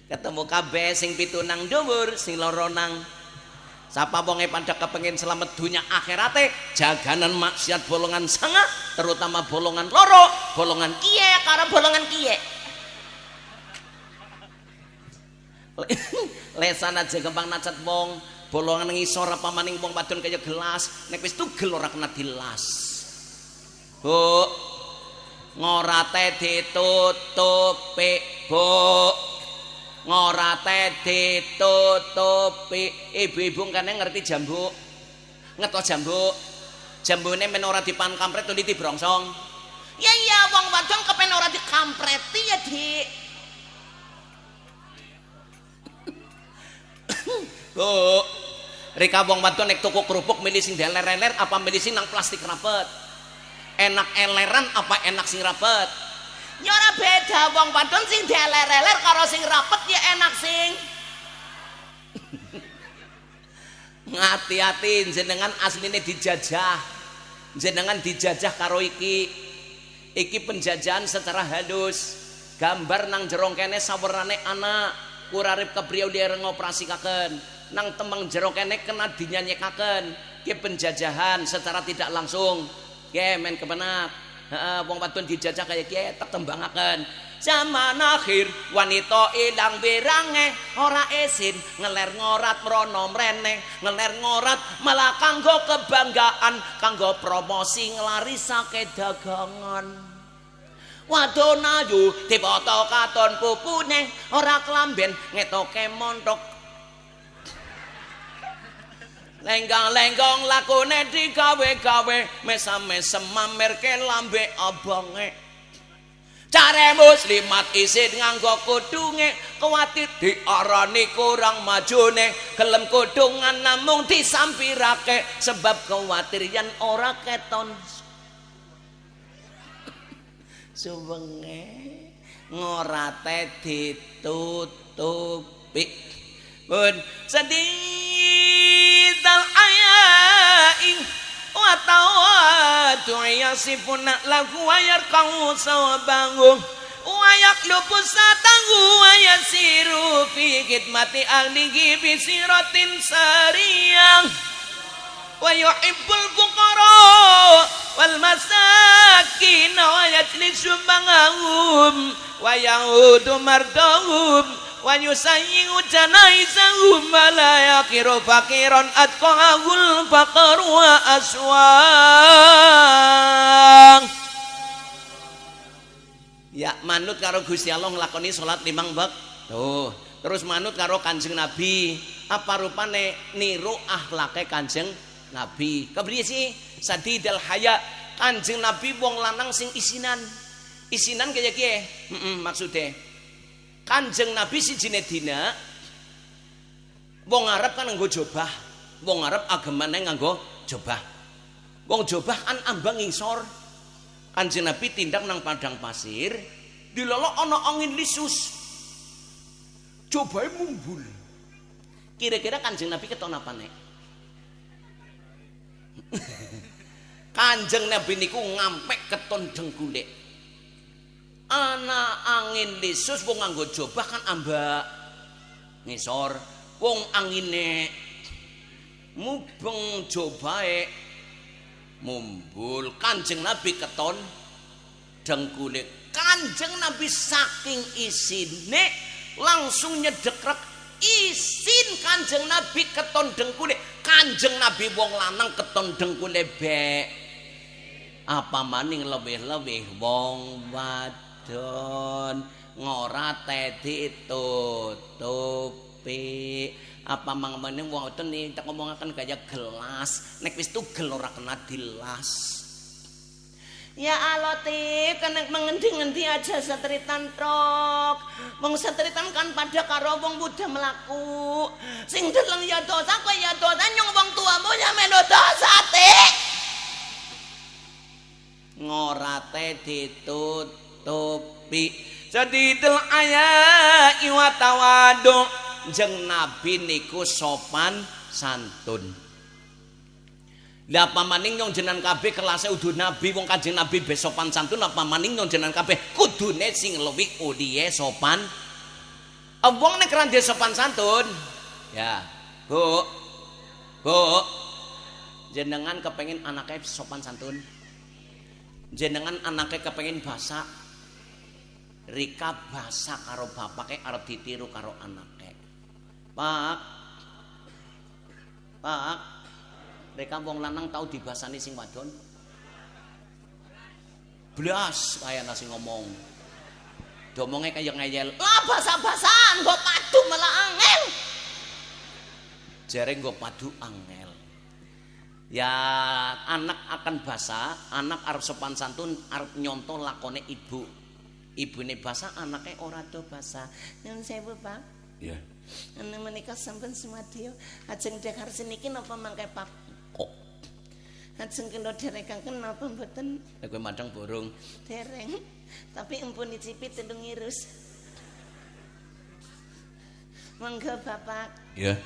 Ketemu kabeh sing pitu nang dhuwur sing loro nang Sapa wonge pada kepengen selamat dunia akhirate? Jaganan maksiat bolongan sanga terutama bolongan loro bolongan
kiye karo bolongan kiye?
Lesan aja gampang nacat wong bolongan ngisor apa maning wong wadon kaya gelas nek wis tugel ora kena dilas. Bu ngorate ditutupi Bu ngorate ditutupi. Ibu-ibu kan ngerti jambu ngeto jambu jambune men ora dipan kampret tuh brongsong.
Ya iya wong wadon kepen ora dikampreti ya di
Bu Rika wong wadon nek tuku kerupuk milih sing deler-leler apa milih sing nang plastik rapet? Enak eleran apa enak sing rapet
ya ora beda wong wadon sing deler-leler karo sing rapet ya enak sing.
Ngati-hati jenengan asline dijajah. Jenengan dijajah karo iki. Iki penjajahan secara halus. Gambar nang jerong kene sawernane anak. Kurarip kepriyo ngoperasi kaken nang temeng jerong kene kena dinyanyekaken. Ki penjajahan secara tidak langsung. Ke men kebenak wong wadon dijajah kaya kiye tak tembangaken. Zaman akhir wanita ilang birange ora esin ngeler ngorat mrono mrene ngeler ngorat malah kanggo kebanggaan kanggo promosi nglarisake dagangan. Wadon ayu dipoto katon pupune ora klamben ngetoke montok lenggang-lenggong lakune digawe-gawe mesam-mesem mamerke lambe abange care muslimat isin nganggo kudunge kuwatir diarani kurang majune. Gelem kudungan namung disampirake sebab kuwatir yen ora keton. Suwenge ngorate ditutupi pun sedih dal ayaing wa tawadu yasifuna lahu wa yarqahu sawabangu wa yaklubu satangu wa yasiru fi khidmati ahlihi bi siratin sariyang wa yuhibbul fuqara wal masakin wa yajlisu janaizahum la yaqiru faqiran atqahul faqr wa aswang ya manut karo Gusti Allah nglakoni salat limang bab tuh terus manut karo Kanjeng Nabi apa rupane niru akhlake Kanjeng Nabi kepriye sih sadidal haya Kanjeng Nabi wong lanang sing isinan. Isinan kaya kiye? Heeh, maksude. Kanjeng Nabi sijine dina wong Arab kan nganggo jobah. Wong Arab agamane nganggo jobah. Wong jobah kan ambang ngisor. Kanjeng Nabi tindak nang padang pasir, dilolok ana angin lisus. Jobahe mumbul. Kira-kira Kanjeng Nabi keton apa nek? Kanjeng Nabi niku ngampek keton dengkulek. Ana angin lisus wong nganggo jobah kan ambak ngisor. Wong angine mubeng jobahe mumbul. Kanjeng Nabi keton dengkulek. Kanjeng Nabi saking isine langsung nyedekrek isin Kanjeng Nabi keton dengkule. Kanjeng Nabi wong lanang keton dengkule bek. Apa maning lebih-lebih wong wadon ngora tedi tutupi. Apa mangmene wong wadon nih tak ngomongaken gaya gelas. Nek wis tugel ora kena dilas.
Ya tip kan mengendi-ngendi aja setritan tok. Wong setritan kan pada karo wong muda melaku. Sing deleng ya dosa kowe ya dosa nyong wong tuamu ya meno dosa tik.
ngorate ditutupi sadidel aya iwa tawadu jeng nabi niku sopan santun. Lah apa maning nyong jenengan kabeh kelase udu nabi? Wong kanjeng nabi be sopan santun apa maning nyong jenengan kabeh kudune sing luwih udiye sopan? Ah, wong nek randhe sopan santun ya Bu Bu jenengan kepengen anaknya sopan santun. Jenengan anaknya kepengen basa Rika basa karo bapaknya arep ditiru karo anaknya Pak. Pak. Rika wong lanang tau dibasani sing wadon. Blas kaya nasi ngomong. Domongnya kayak ngeyel.
Lah basa-basan kok padu malah angel.
Jere nggo padu angel. Ya anak akan basa, anak arep sopan santun arep nyontoh lakone ibu. Ibune basa, anaknya ora do basa.
Nyun sewu, Pak.
Ya.
Anu menika sampun sumadyo ajeng dekar seniki napa mangke Pak?
Kok
Ajeng kena derekaken napa mboten
nek kowe madang borong.
dereng. Tapi empun icipi tendung ngirus. Monggo Bapak,
Ya.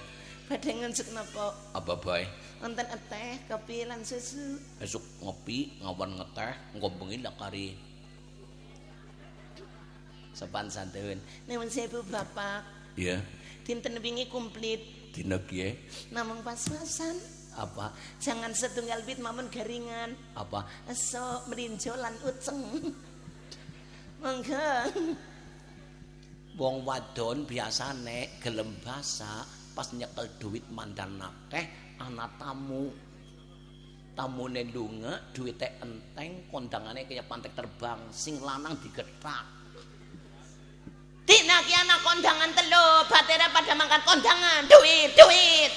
badhe ngunjuk napa?
Apa bae?
Wonten teh, kopi lan susu.
Esuk ngopi, ngawan ngeteh, engko bengi lak kari sopan santun.
Nuwun sewu Bapak.
Ya.
Dinten wingi komplit
Dina kiye
namung pas-pasan.
apa?
Jangan setunggal bit mamun garingan.
Apa?
Eso merinjo lan uceng. Monggo.
Wong wadon biasane gelem basa pas nyekel duit mandan akeh ana tamu. Tamune lunga, duwite enteng, kondangane kaya pantek terbang, sing lanang digethak.
Dina ki anak kondangan telu, batera pada makan kondangan, duit, duit.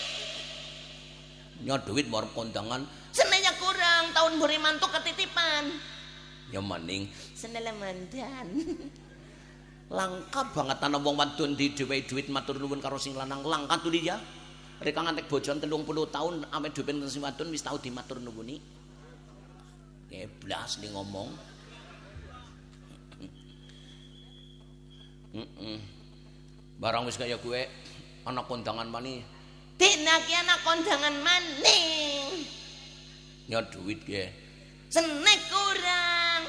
Nya duit mau kondangan
Senenya kurang, tahun buri mantu ketitipan.
ya maning
Senela mandan.
langka banget ana wong wadon di dhewe duit matur nuwun karo sing lanang langka tuli ya. Reka ngantek bojon 30 tahun ame duit sing wadon wis tau dimatur nuwuni. Keblas li ngomong. Barang wis kaya gue ana kondangan mani
Dina ki anak kondangan maning.
nya duit ge.
Senek kurang.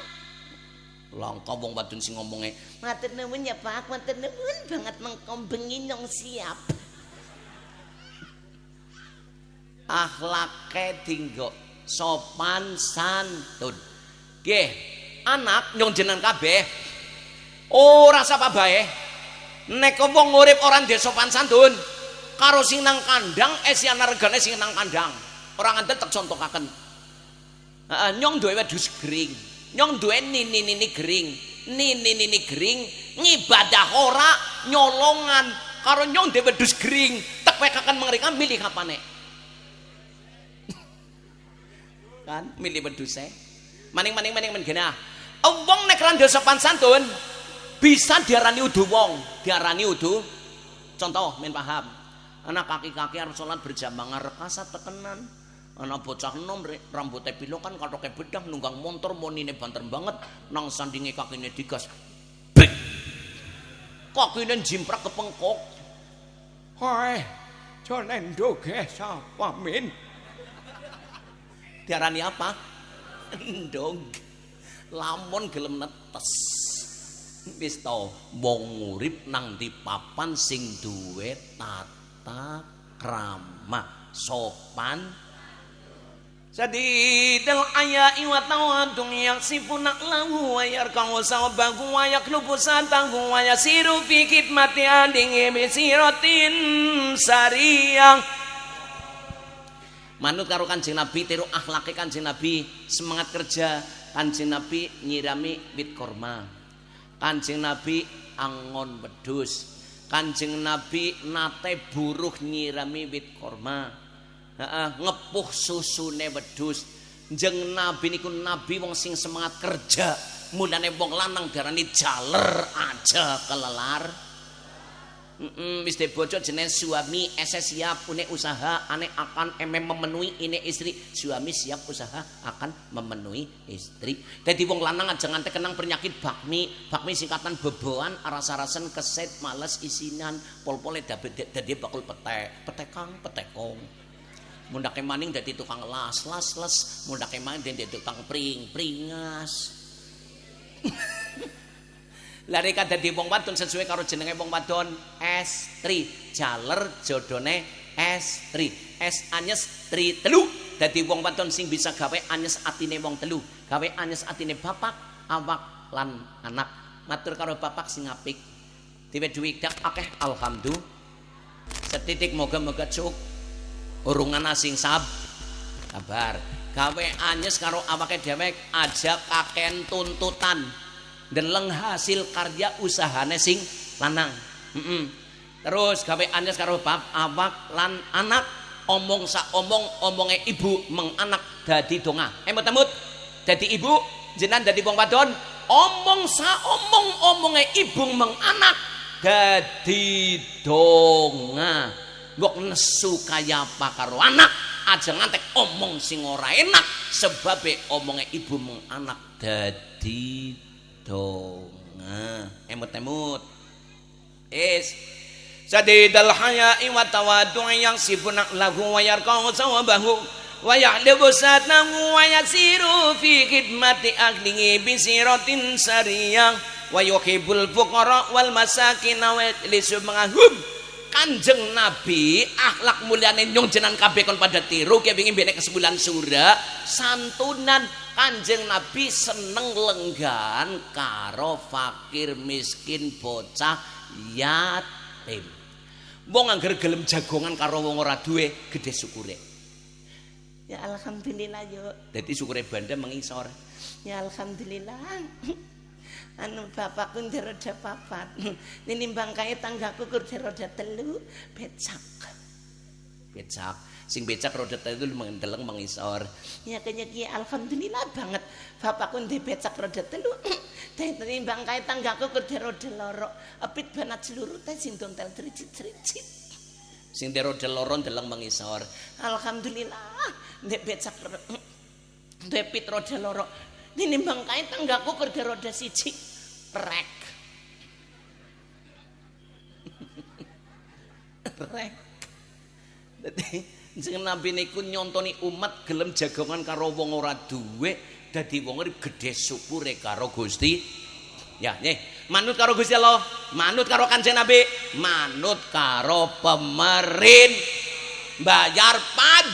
Langka wong wadon sing ngomonge
Matur nuwun ya Pak, matur nuwun banget mengko bengi nyong siap.
akhlake dinggo sopan santun. Nggih, anak nyong jenengan kabeh ora sapa bae. Nek wong urip ora ndek sopan santun, karo sing nang kandang esiana regane sing nang kandang. Ora nganten tak contohaken. Heeh, nyong duwe wedhus gering. Nyong duwe nini-nini gering. Nini-nini gering ngibadah ora nyolongan karo nyong duwe wedhus gering. Tak pekaken mengerikan milih kapane. kan milih wedhuse Maning maning maning maning gena. Wong nek randa sopan santun bisa diarani udu wong, diarani udu. Contoh men paham. Anak kaki-kaki arep salat berjamaah rekasa tekenan. Anak bocah nom rambutnya pilo kan katoke bedah nunggang motor monine banter banget nang sandinge kakine digas. Bik. Kakine jimprak kepengkok. Hoi, jonen doge sapa min? Diarani apa? Ndog. Lamun gelem netes. Wis to, wong urip nang di papan sing duwe tata krama sopan. Sadidal ayai wa tawadung yaksifuna lahu wa yarkau sawabahu wa yaklubu satahu wa yasiru fi khidmati adingi bisiratin sariyang Manut karo Kanjeng Nabi tiru akhlake Kanjeng Nabi semangat kerja Kanjeng Nabi nyirami wit korma Kanjeng Nabi angon wedhus Kanjeng Nabi nate buruh nyirami wit korma Heeh, ngepuh susune wedhus. Jeng nabi niku nabi wong sing semangat kerja. Mulane wong lanang diarani jaler aja kelelar. Wis bojo jeneng suami ese siap punya usaha ane akan eme memenuhi ini istri. Suami siap usaha akan memenuhi istri. Jadi wong lanang aja ngantek kenang penyakit bakmi. Bakmi singkatan beboan aras-arasan keset males isinan pol-pole dadi bakul petek. Petekang petekong mundake maning dadi tukang las las las mundake maning dadi tukang pring pringas lari dadi wong wadon sesuai karo jenenge wong wadon estri jaler jodone estri es anyes tri telu. Dadi wong wadon sing bisa gawe anyes atine wong telu. Gawe anyes atine bapak awak lan anak. Matur karo bapak sing apik. Diwe duit dak akeh alhamdulillah. Setitik moga-moga cukup urungan asing sab. Kabar gawe anyes karo awake dhewe aja kaken tuntutan deleng hasil karya usahane sing lanang. Mm -mm. terus anyes karo bab awak lan anak. Omong sa omong omonge ibu meng anak dadi donga. Emot emot. Dadi ibu jenan dadi wong wadon. Omong sa omong omonge ibu meng anak dadi donga. Mbok nesu kaya apa karo anak? Aja ngantek omong sing ora enak sebabe omongnya ibu meng anak dadi donga emut-emut. Is. Sadidal haya'i wa tawadu'i yang sibunak lahu wa yarkau sawabahu wa ya'libu satahu wa yasiru fi khidmati ahlihi bisiratin sariyah wa yuhibbul fuqara wal masakin wa lisu mengahum Kanjeng Nabi akhlak mulyane nyung jenengan kabeh kon pada tiru ki pengin benek kesembulan surah santunan Kanjeng Nabi seneng lenggan karo fakir miskin bocah yatim. Wong angger gelem jagongan karo wong ora duwe gede syukure.
Ya alhamdulillah yo.
Dadi syukure banda mengisor.
Ya alhamdulillah. anu bapakku roda papat nimbang kaya tanggaku kurdi roda telu becak
becak sing becak roda telu mendeleng mengisor.
Ya kayaknya alhamdulillah banget. Bapakku di becak roda telu teh nimbang kaya tanggaku kurdi roda loro. Apit banat seluruh teh sing tel tricit tricit
sing di roda loro ndeleng mengisor.
Alhamdulillah di becak depit roda loro. Nimbang kae tanggaku kerja roda siji rek
rek dadi sing nabi niku nyontoni umat gelem jagongan karo wong ora duwe dadi wong urip gedhe syukure karo Gusti ya nih manut karo Gusti Allah manut karo kanjeng nabi manut karo pemerin. Bayar pad.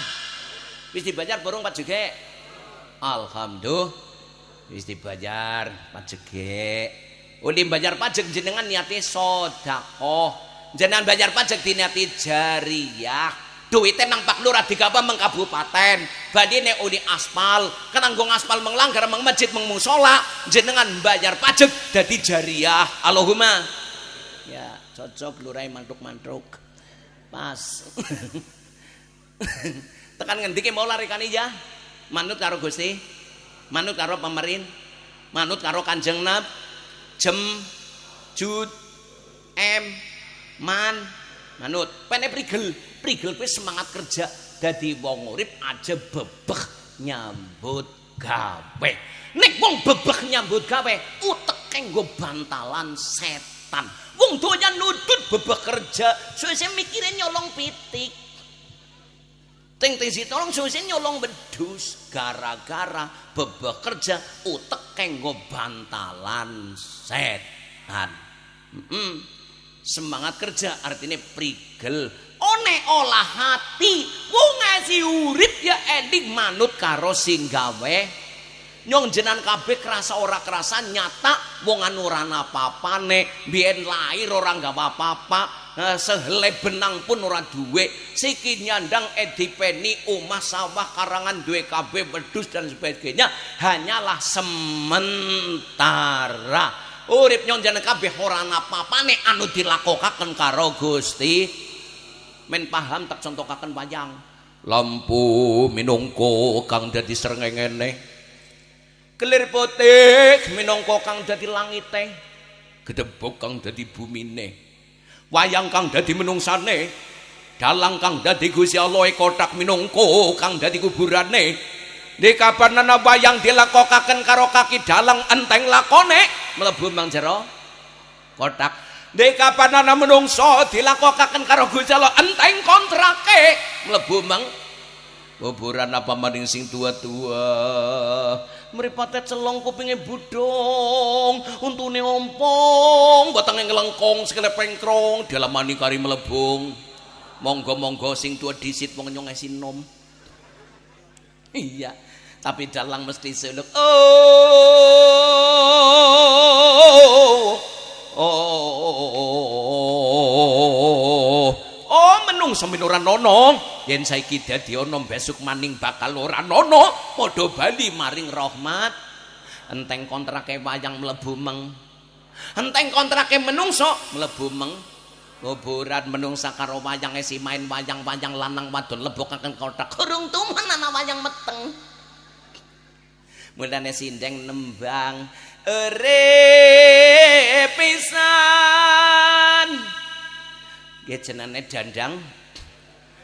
Wis dibayar burung pad juga alhamdulillah. Wis dibayar pajeke uli bayar pajak jenengan niati sedekah. Jenengan bayar pajak diniati jariah duitnya nang Pak Lurah digapa meng kabupaten. Badine uli aspal. Kenanggung aspal menglanggar meng masjid meng musola. Jenengan bayar pajak dadi jariah. Allahumma. Ya cocok lurai mantuk-mantuk. Pas. Tekan ngendiki mau lari kan ya? Manut karo Gusti. Manut karo pemerin. Manut karo kanjeng nab jem jud em man manut. Pene prigel. Prigel kuwi semangat kerja dadi wong urip aja bebek nyambut gawe. Nek wong bebek nyambut gawe utek kanggo bantalan setan. Wong doyan nudut bebek kerja suwe mikire nyolong pitik. Ting ting si tolong suwe nyolong bedus gara-gara bebek kerja utek kanggo bantalan setan. Mm -mm. Semangat kerja artinya prigel. One olah hati. Wong ngasih urip ya ending manut karo sing gawe. Nyong jenan kabeh kerasa ora kerasa nyata wong anu ora apa-apane biyen lahir ora gak apa-apa. Nah, sehele benang pun ora duwe. Siki nyandang edipeni omah sawah karangan duwe kabeh wedhus dan sebagainya. Hanyalah sementara urip nyong jenan kabeh ora apa-apane anu dilakokaken karo Gusti. Men paham tak contokaken wayang? Lampu minungko kang dadi srengengene kelir putih minangka kang dadi langite. Gedebok kang dadi bumine. Wayang kang dadi menungsane. Dalang kang dadi Gusti Allah kotak minangka kang dadi kuburane di kapan nana wayang dilakokaken karo kaki dalang enteng lakone. Mlebu mang jero. Kotak. Dek kapan ana menungso dilakokaken karo Gusti enteng kontrake. Mlebu mang. Kuburan apa maning sing tua-tua. Mripate celong kupinge budong untune ompong. Batenge ngelengkong sikile pengkrong. Dalamani kari melebung monggo-monggo sing tua disit wong nyong nom. Iya tapi dalang mesti suluk oh oh oh menung sampeyan ora nono yen saiki dadi ana besok maning bakal ora nono padha bali maring rahmat enteng kontrake wayang mlebu meng enteng kontrake menungso mlebu meng kuburan menungsa karo wayang esi main wayang-wayang lanang wadon lebokaken kotak kurung tuman ana wayang meteng mulane sindeng nembang. Ere pisan. Jenenge dandang.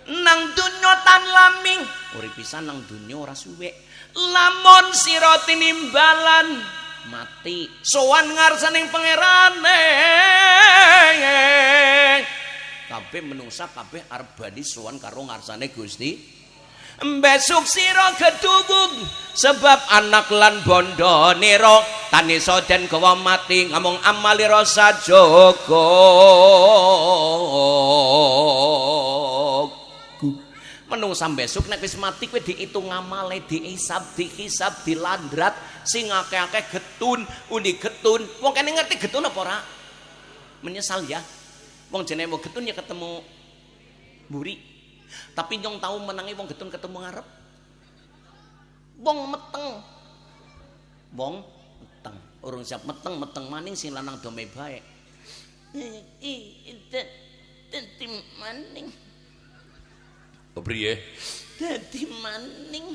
Nang donya tan laming. Urip pisan nang donya ora suwe lamun sira tinimbalan mati. Sowan ngarsaning pangerane kabeh menungsa kabeh arep bali sowan karo ngarsane Gusti besok sira gedubung sebab anak lan bondo nira tanisa den gawa mati ngomong amali rasa jogo menungsa besok nek wis mati kowe diitung amale diisab dihisab dilandrat sing akeh-akeh getun undi getun. Wong kene ngerti getun apa ora? Menyesal ya. Wong jenenge getun ya ketemu buri tapi nyong tahu menangi wong getun ketemu ngarep? Wong meteng. Wong meteng. Urung siap meteng meteng maning sing lanang dome baik
dadi maning.
Kepriye
dadi maning.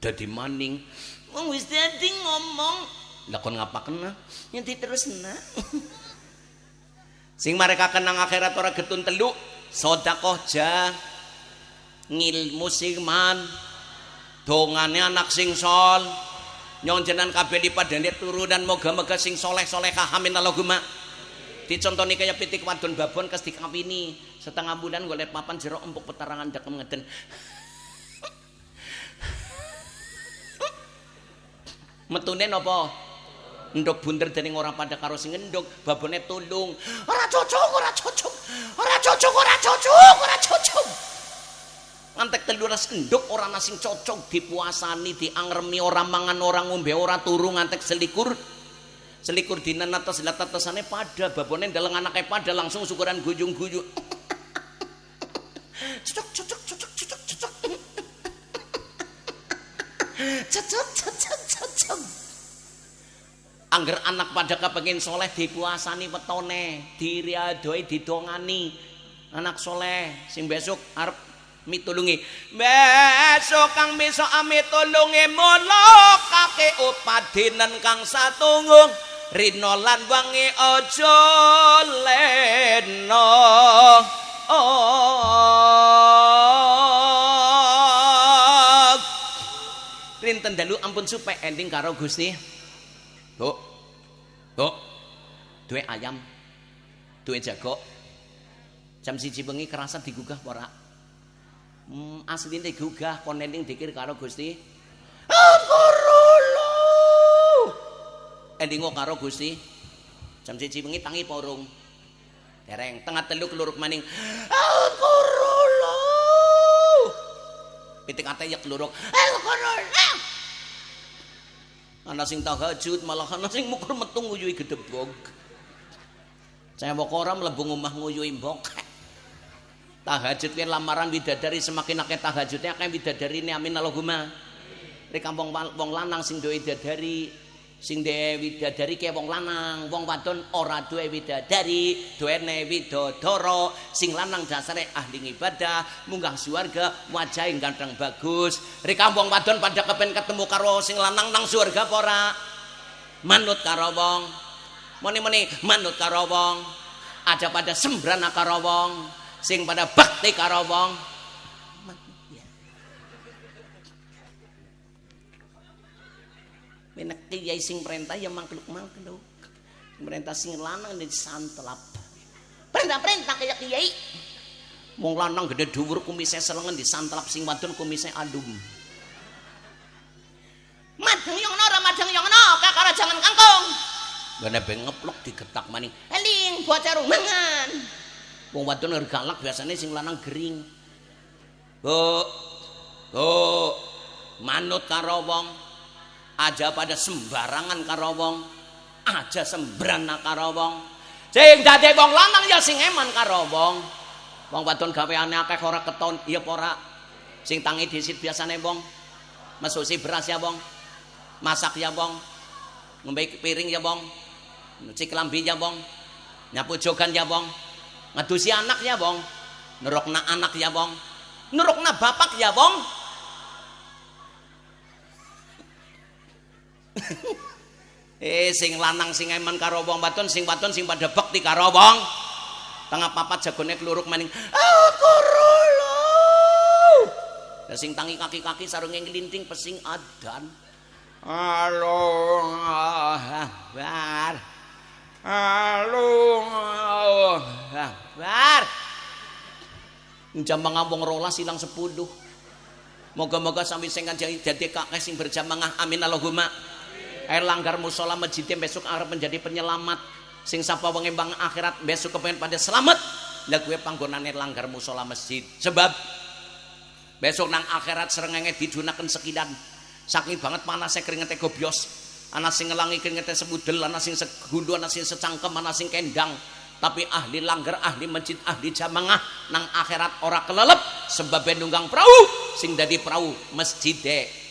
Dadi maning.
Wong wis dadi ngomong.
Lakon ngapaken nah
nyanti terus nah
sing mereka kenang akhirat ora getun teluk sodakoh jah ngilmu sing man dongane anak sing sol nyong jenan kabeh dipadane turu dan moga-moga sing soleh-solehah amin. Allahumma. Dicontoni kaya pitik wadon babon kes dikawini. Setengah bulan golek papan jeruk empuk petarangan dakem ngeden. Metune napa ndok bunder dening ora pada karo sing ngendok babone tulung. Ora cocok ora cocok. Ora cocok ora cocok ora cocok. Ngantek teluras enduk orang nasing cocok. Dipuasani diangremi orang mangan orang ngombe orang turu ngantek selikur. Selikur dinan atas lihat atasannya pada babonnya dalam anaknya pada langsung syukuran gujung cocok cocok cocok cocok cocok. Cocok cocok cocok angger anak pada kepengen soleh dipuasani petone diriadoi didongani. Anak soleh sing besok arep mitulungi. Besok kang besok mitulungi mulo kake upadinan kang satunggung. Rino lan wangi ojo leno. Oh rinten dalu ampun supaya ending karo Gusti Bu Bu duwe ayam. Duwe jago jam siji bengi kerasa digugah ora? Hmm, asline digugah kon ending dikir karo Gusti. Angkorolo ending karo Gusti. Jam siji bengi tangi porong dereng tengah telu keluruk maning Angkorolo pitik ate ya keluruk Angkorolo ana sing tahajud malah ana sing mukur metu nguyuhi gedebog saya ora mlebu omah nguyuhi mbok. Tahajud kan lamaran widadari semakin akeh tahajudnya akeh widadari ini amin Allahumma. Di kampung wong lanang sing duwe widadari sing duwe widadari kaya wong lanang wong wadon ora duwe widadari duwene widodoro sing lanang dasare ahli ibadah munggah suarga wajah ganteng bagus. Di kampung wadon pada kepen ketemu karo sing lanang nang suarga pora manut karo wong. Moni-moni manut karo wong. Ada pada sembrana karo wong. Sing pada bakti karo wong kiai sing perintah ya mangkluk-mangkluk. Perintah sing lanang disantelap. Perintah-perintah kayak kiai. Wong lanang gede dhuwur kumise selengen disantelap sing wadon kumise adum.
Madeng yang nora, madeng yang nora, kakara jangan kangkung.
Gane beng ngeplok digetak maning.
Eling bocah rumangan.
Wong wadon galak biasanya sing lanang gering. Bu. Bu. Manut karo wong. Aja pada sembarangan karo wong. Aja sembrana karo wong. Sing dadi wong lanang ya sing eman karo wong. Wong wadon gaweane akeh ora keton, iya ora. Sing tangi disit biasane wong. Mesusi beras ya wong. Masak ya wong. Ngombe piring ya wong. Nyuci kelambi ya wong. Nyapu jogan ya wong. ngadusi anak ya bong nerokna anak ya bong nerokna bapak ya bong eh sing lanang sing eman karo wong baton sing baton sing pada bakti karo wong. Tengah papat jagone keluruk maning aku rolo ya sing tangi kaki-kaki sarunge ngelinting pesing adan. Halo bar halo bar jam mengambung rolas silang sepuluh. Moga-moga sampai sing jadi kakek sing berjamaah amin Allahumma air langgar musola masjid besok arep menjadi penyelamat. Sing sapa wengembang akhirat besok kepengen pada selamat. Lah gue panggonane langgar musola masjid. Sebab besok nang akhirat serengenge didunakan sekidan. Saking banget panasnya keringetnya gobios anak sing ngelangi keringetnya semudel anak sing segundu anak sing secangkem anak sing kendang. Tapi ahli langgar ahli masjid ahli jamaah nang akhirat ora kelelep. Sebab nunggang perahu sing dadi perahu masjid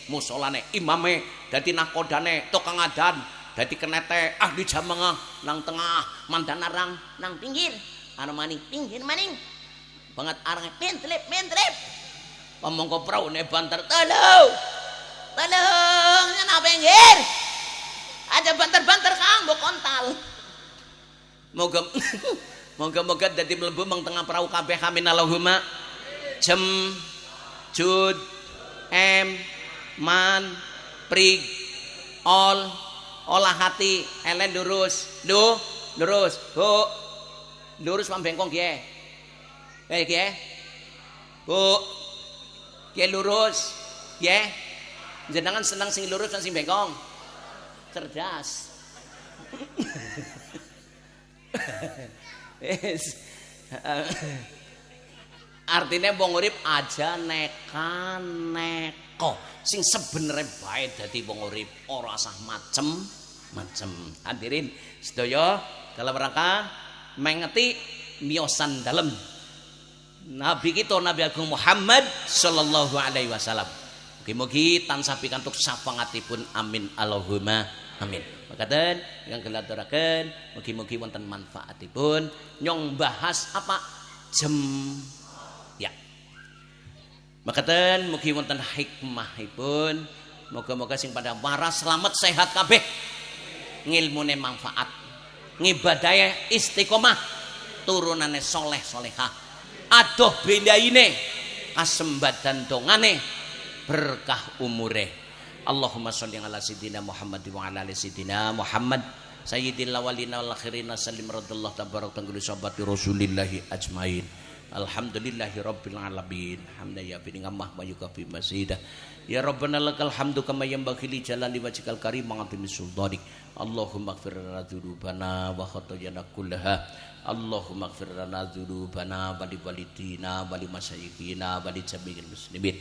musolane imame dadi nakodane tukang adan dadi kenete ahli jamaah nang tengah mandan arang
nang pinggir. Anu maning pinggir maning. Banget arang pentlip pentlip
pamongko perahu ne banter
tolong tolong nyana pinggir. Ada banter-banter kang kontal.
Moga moga-moga dadi mlebu meng tengah perahu kabeh. Amin Allahumma. Jem jud em man prig ol olah hati elen lurus lu lurus bu lurus pambengkong kie eh kie bu kie lurus? Kie jenengan senang sing lurus dan sing bengkong? Cerdas. Artinya wong urip aja neka neko sing sebenarnya baik dari wong urip ora sah macem macem. Hadirin sedaya dalam rangka mengeti miosan dalam Nabi kita Nabi Agung Muhammad sallallahu alaihi wasallam. Mugi-mugi tansah pikantuk pun amin. Allahumma amin. Makaten yang gelaturaken mugi-mugi wonten manfaatipun. Nyong bahas apa? Ya Makaten mugi wonten hikmahipun. Moga-moga sing pada waras selamat sehat kabeh. Ngilmune manfaat. Ngibadahe istiqomah. Turunane soleh solehah. Adoh bendaine kasembadan dongane berkah umure. Allahumma sholli ala sayyidina Muhammad wa ala ali sayyidina Muhammad sayyidil awwalina wal akhirina sallim radallahu tabarak tanggul sahabat rasulillahi ajmain. Alhamdulillahi rabbil alamin. Hamdan ya bi ngamah wa yukafi masidah. Ya Rabbana lakal hamdu kama yanbaghi li jalali wajhikal karim azimi sultanik. Allahumma ighfir lana dzunubana wa khatayana kullaha. Allahumma ighfir lana dzunubana wa li walidina wa li jami'il muslimin.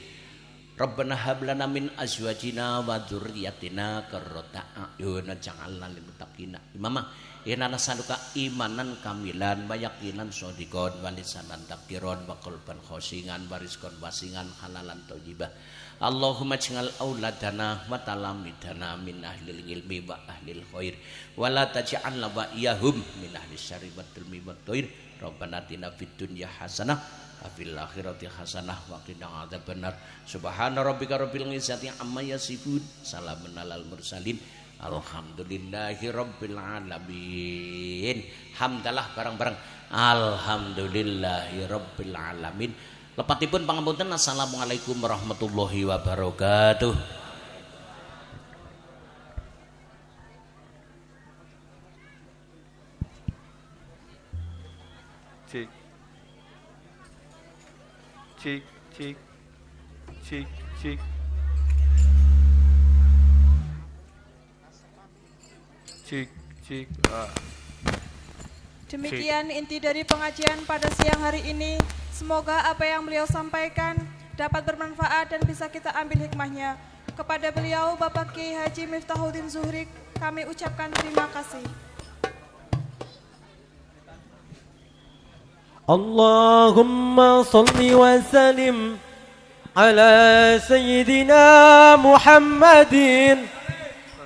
Rabbana hab lana min azwajina wa dzurriyyatina qurrata a'yun waj'alna lil muttaqina imama. Inna nasaluka imanan kamilan wa yaqinan shadiqan wa lisanan takiron wa qalban khosingan wa rizqan wasingan halalan thayyibah. Allahumma ij'al auladana wa talamidana min ahlil ilmi wa ahlil khair. Wa la taj'al wa iyahum min ahli syarri wa tilmi wa thair Rabbana atina fid dunya hasanah wa fil akhirati hasanah wa qina adzabannar. Subhana rabbika rabbil izzati amma yasifun salamun alal mursalin alhamdulillahi rabbil alamin hamdalah bareng-bareng alhamdulillahi rabbil alamin Lepatipun pangapunten Assalamualaikum warahmatullahi wabarakatuh.
Cik. Cik, cik. Cik, cik. jika ah.
Demikian inti dari pengajian pada siang hari ini. Semoga apa yang beliau sampaikan dapat bermanfaat dan bisa kita ambil hikmahnya. Kepada beliau Bapak Kiai Haji Miftahuddin Zuhri kami ucapkan terima kasih.
Allahumma salli wa salim ala sayyidina Muhammadin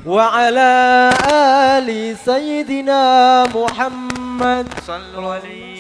وعلى آل سيدنا محمد.
صلوا عليه.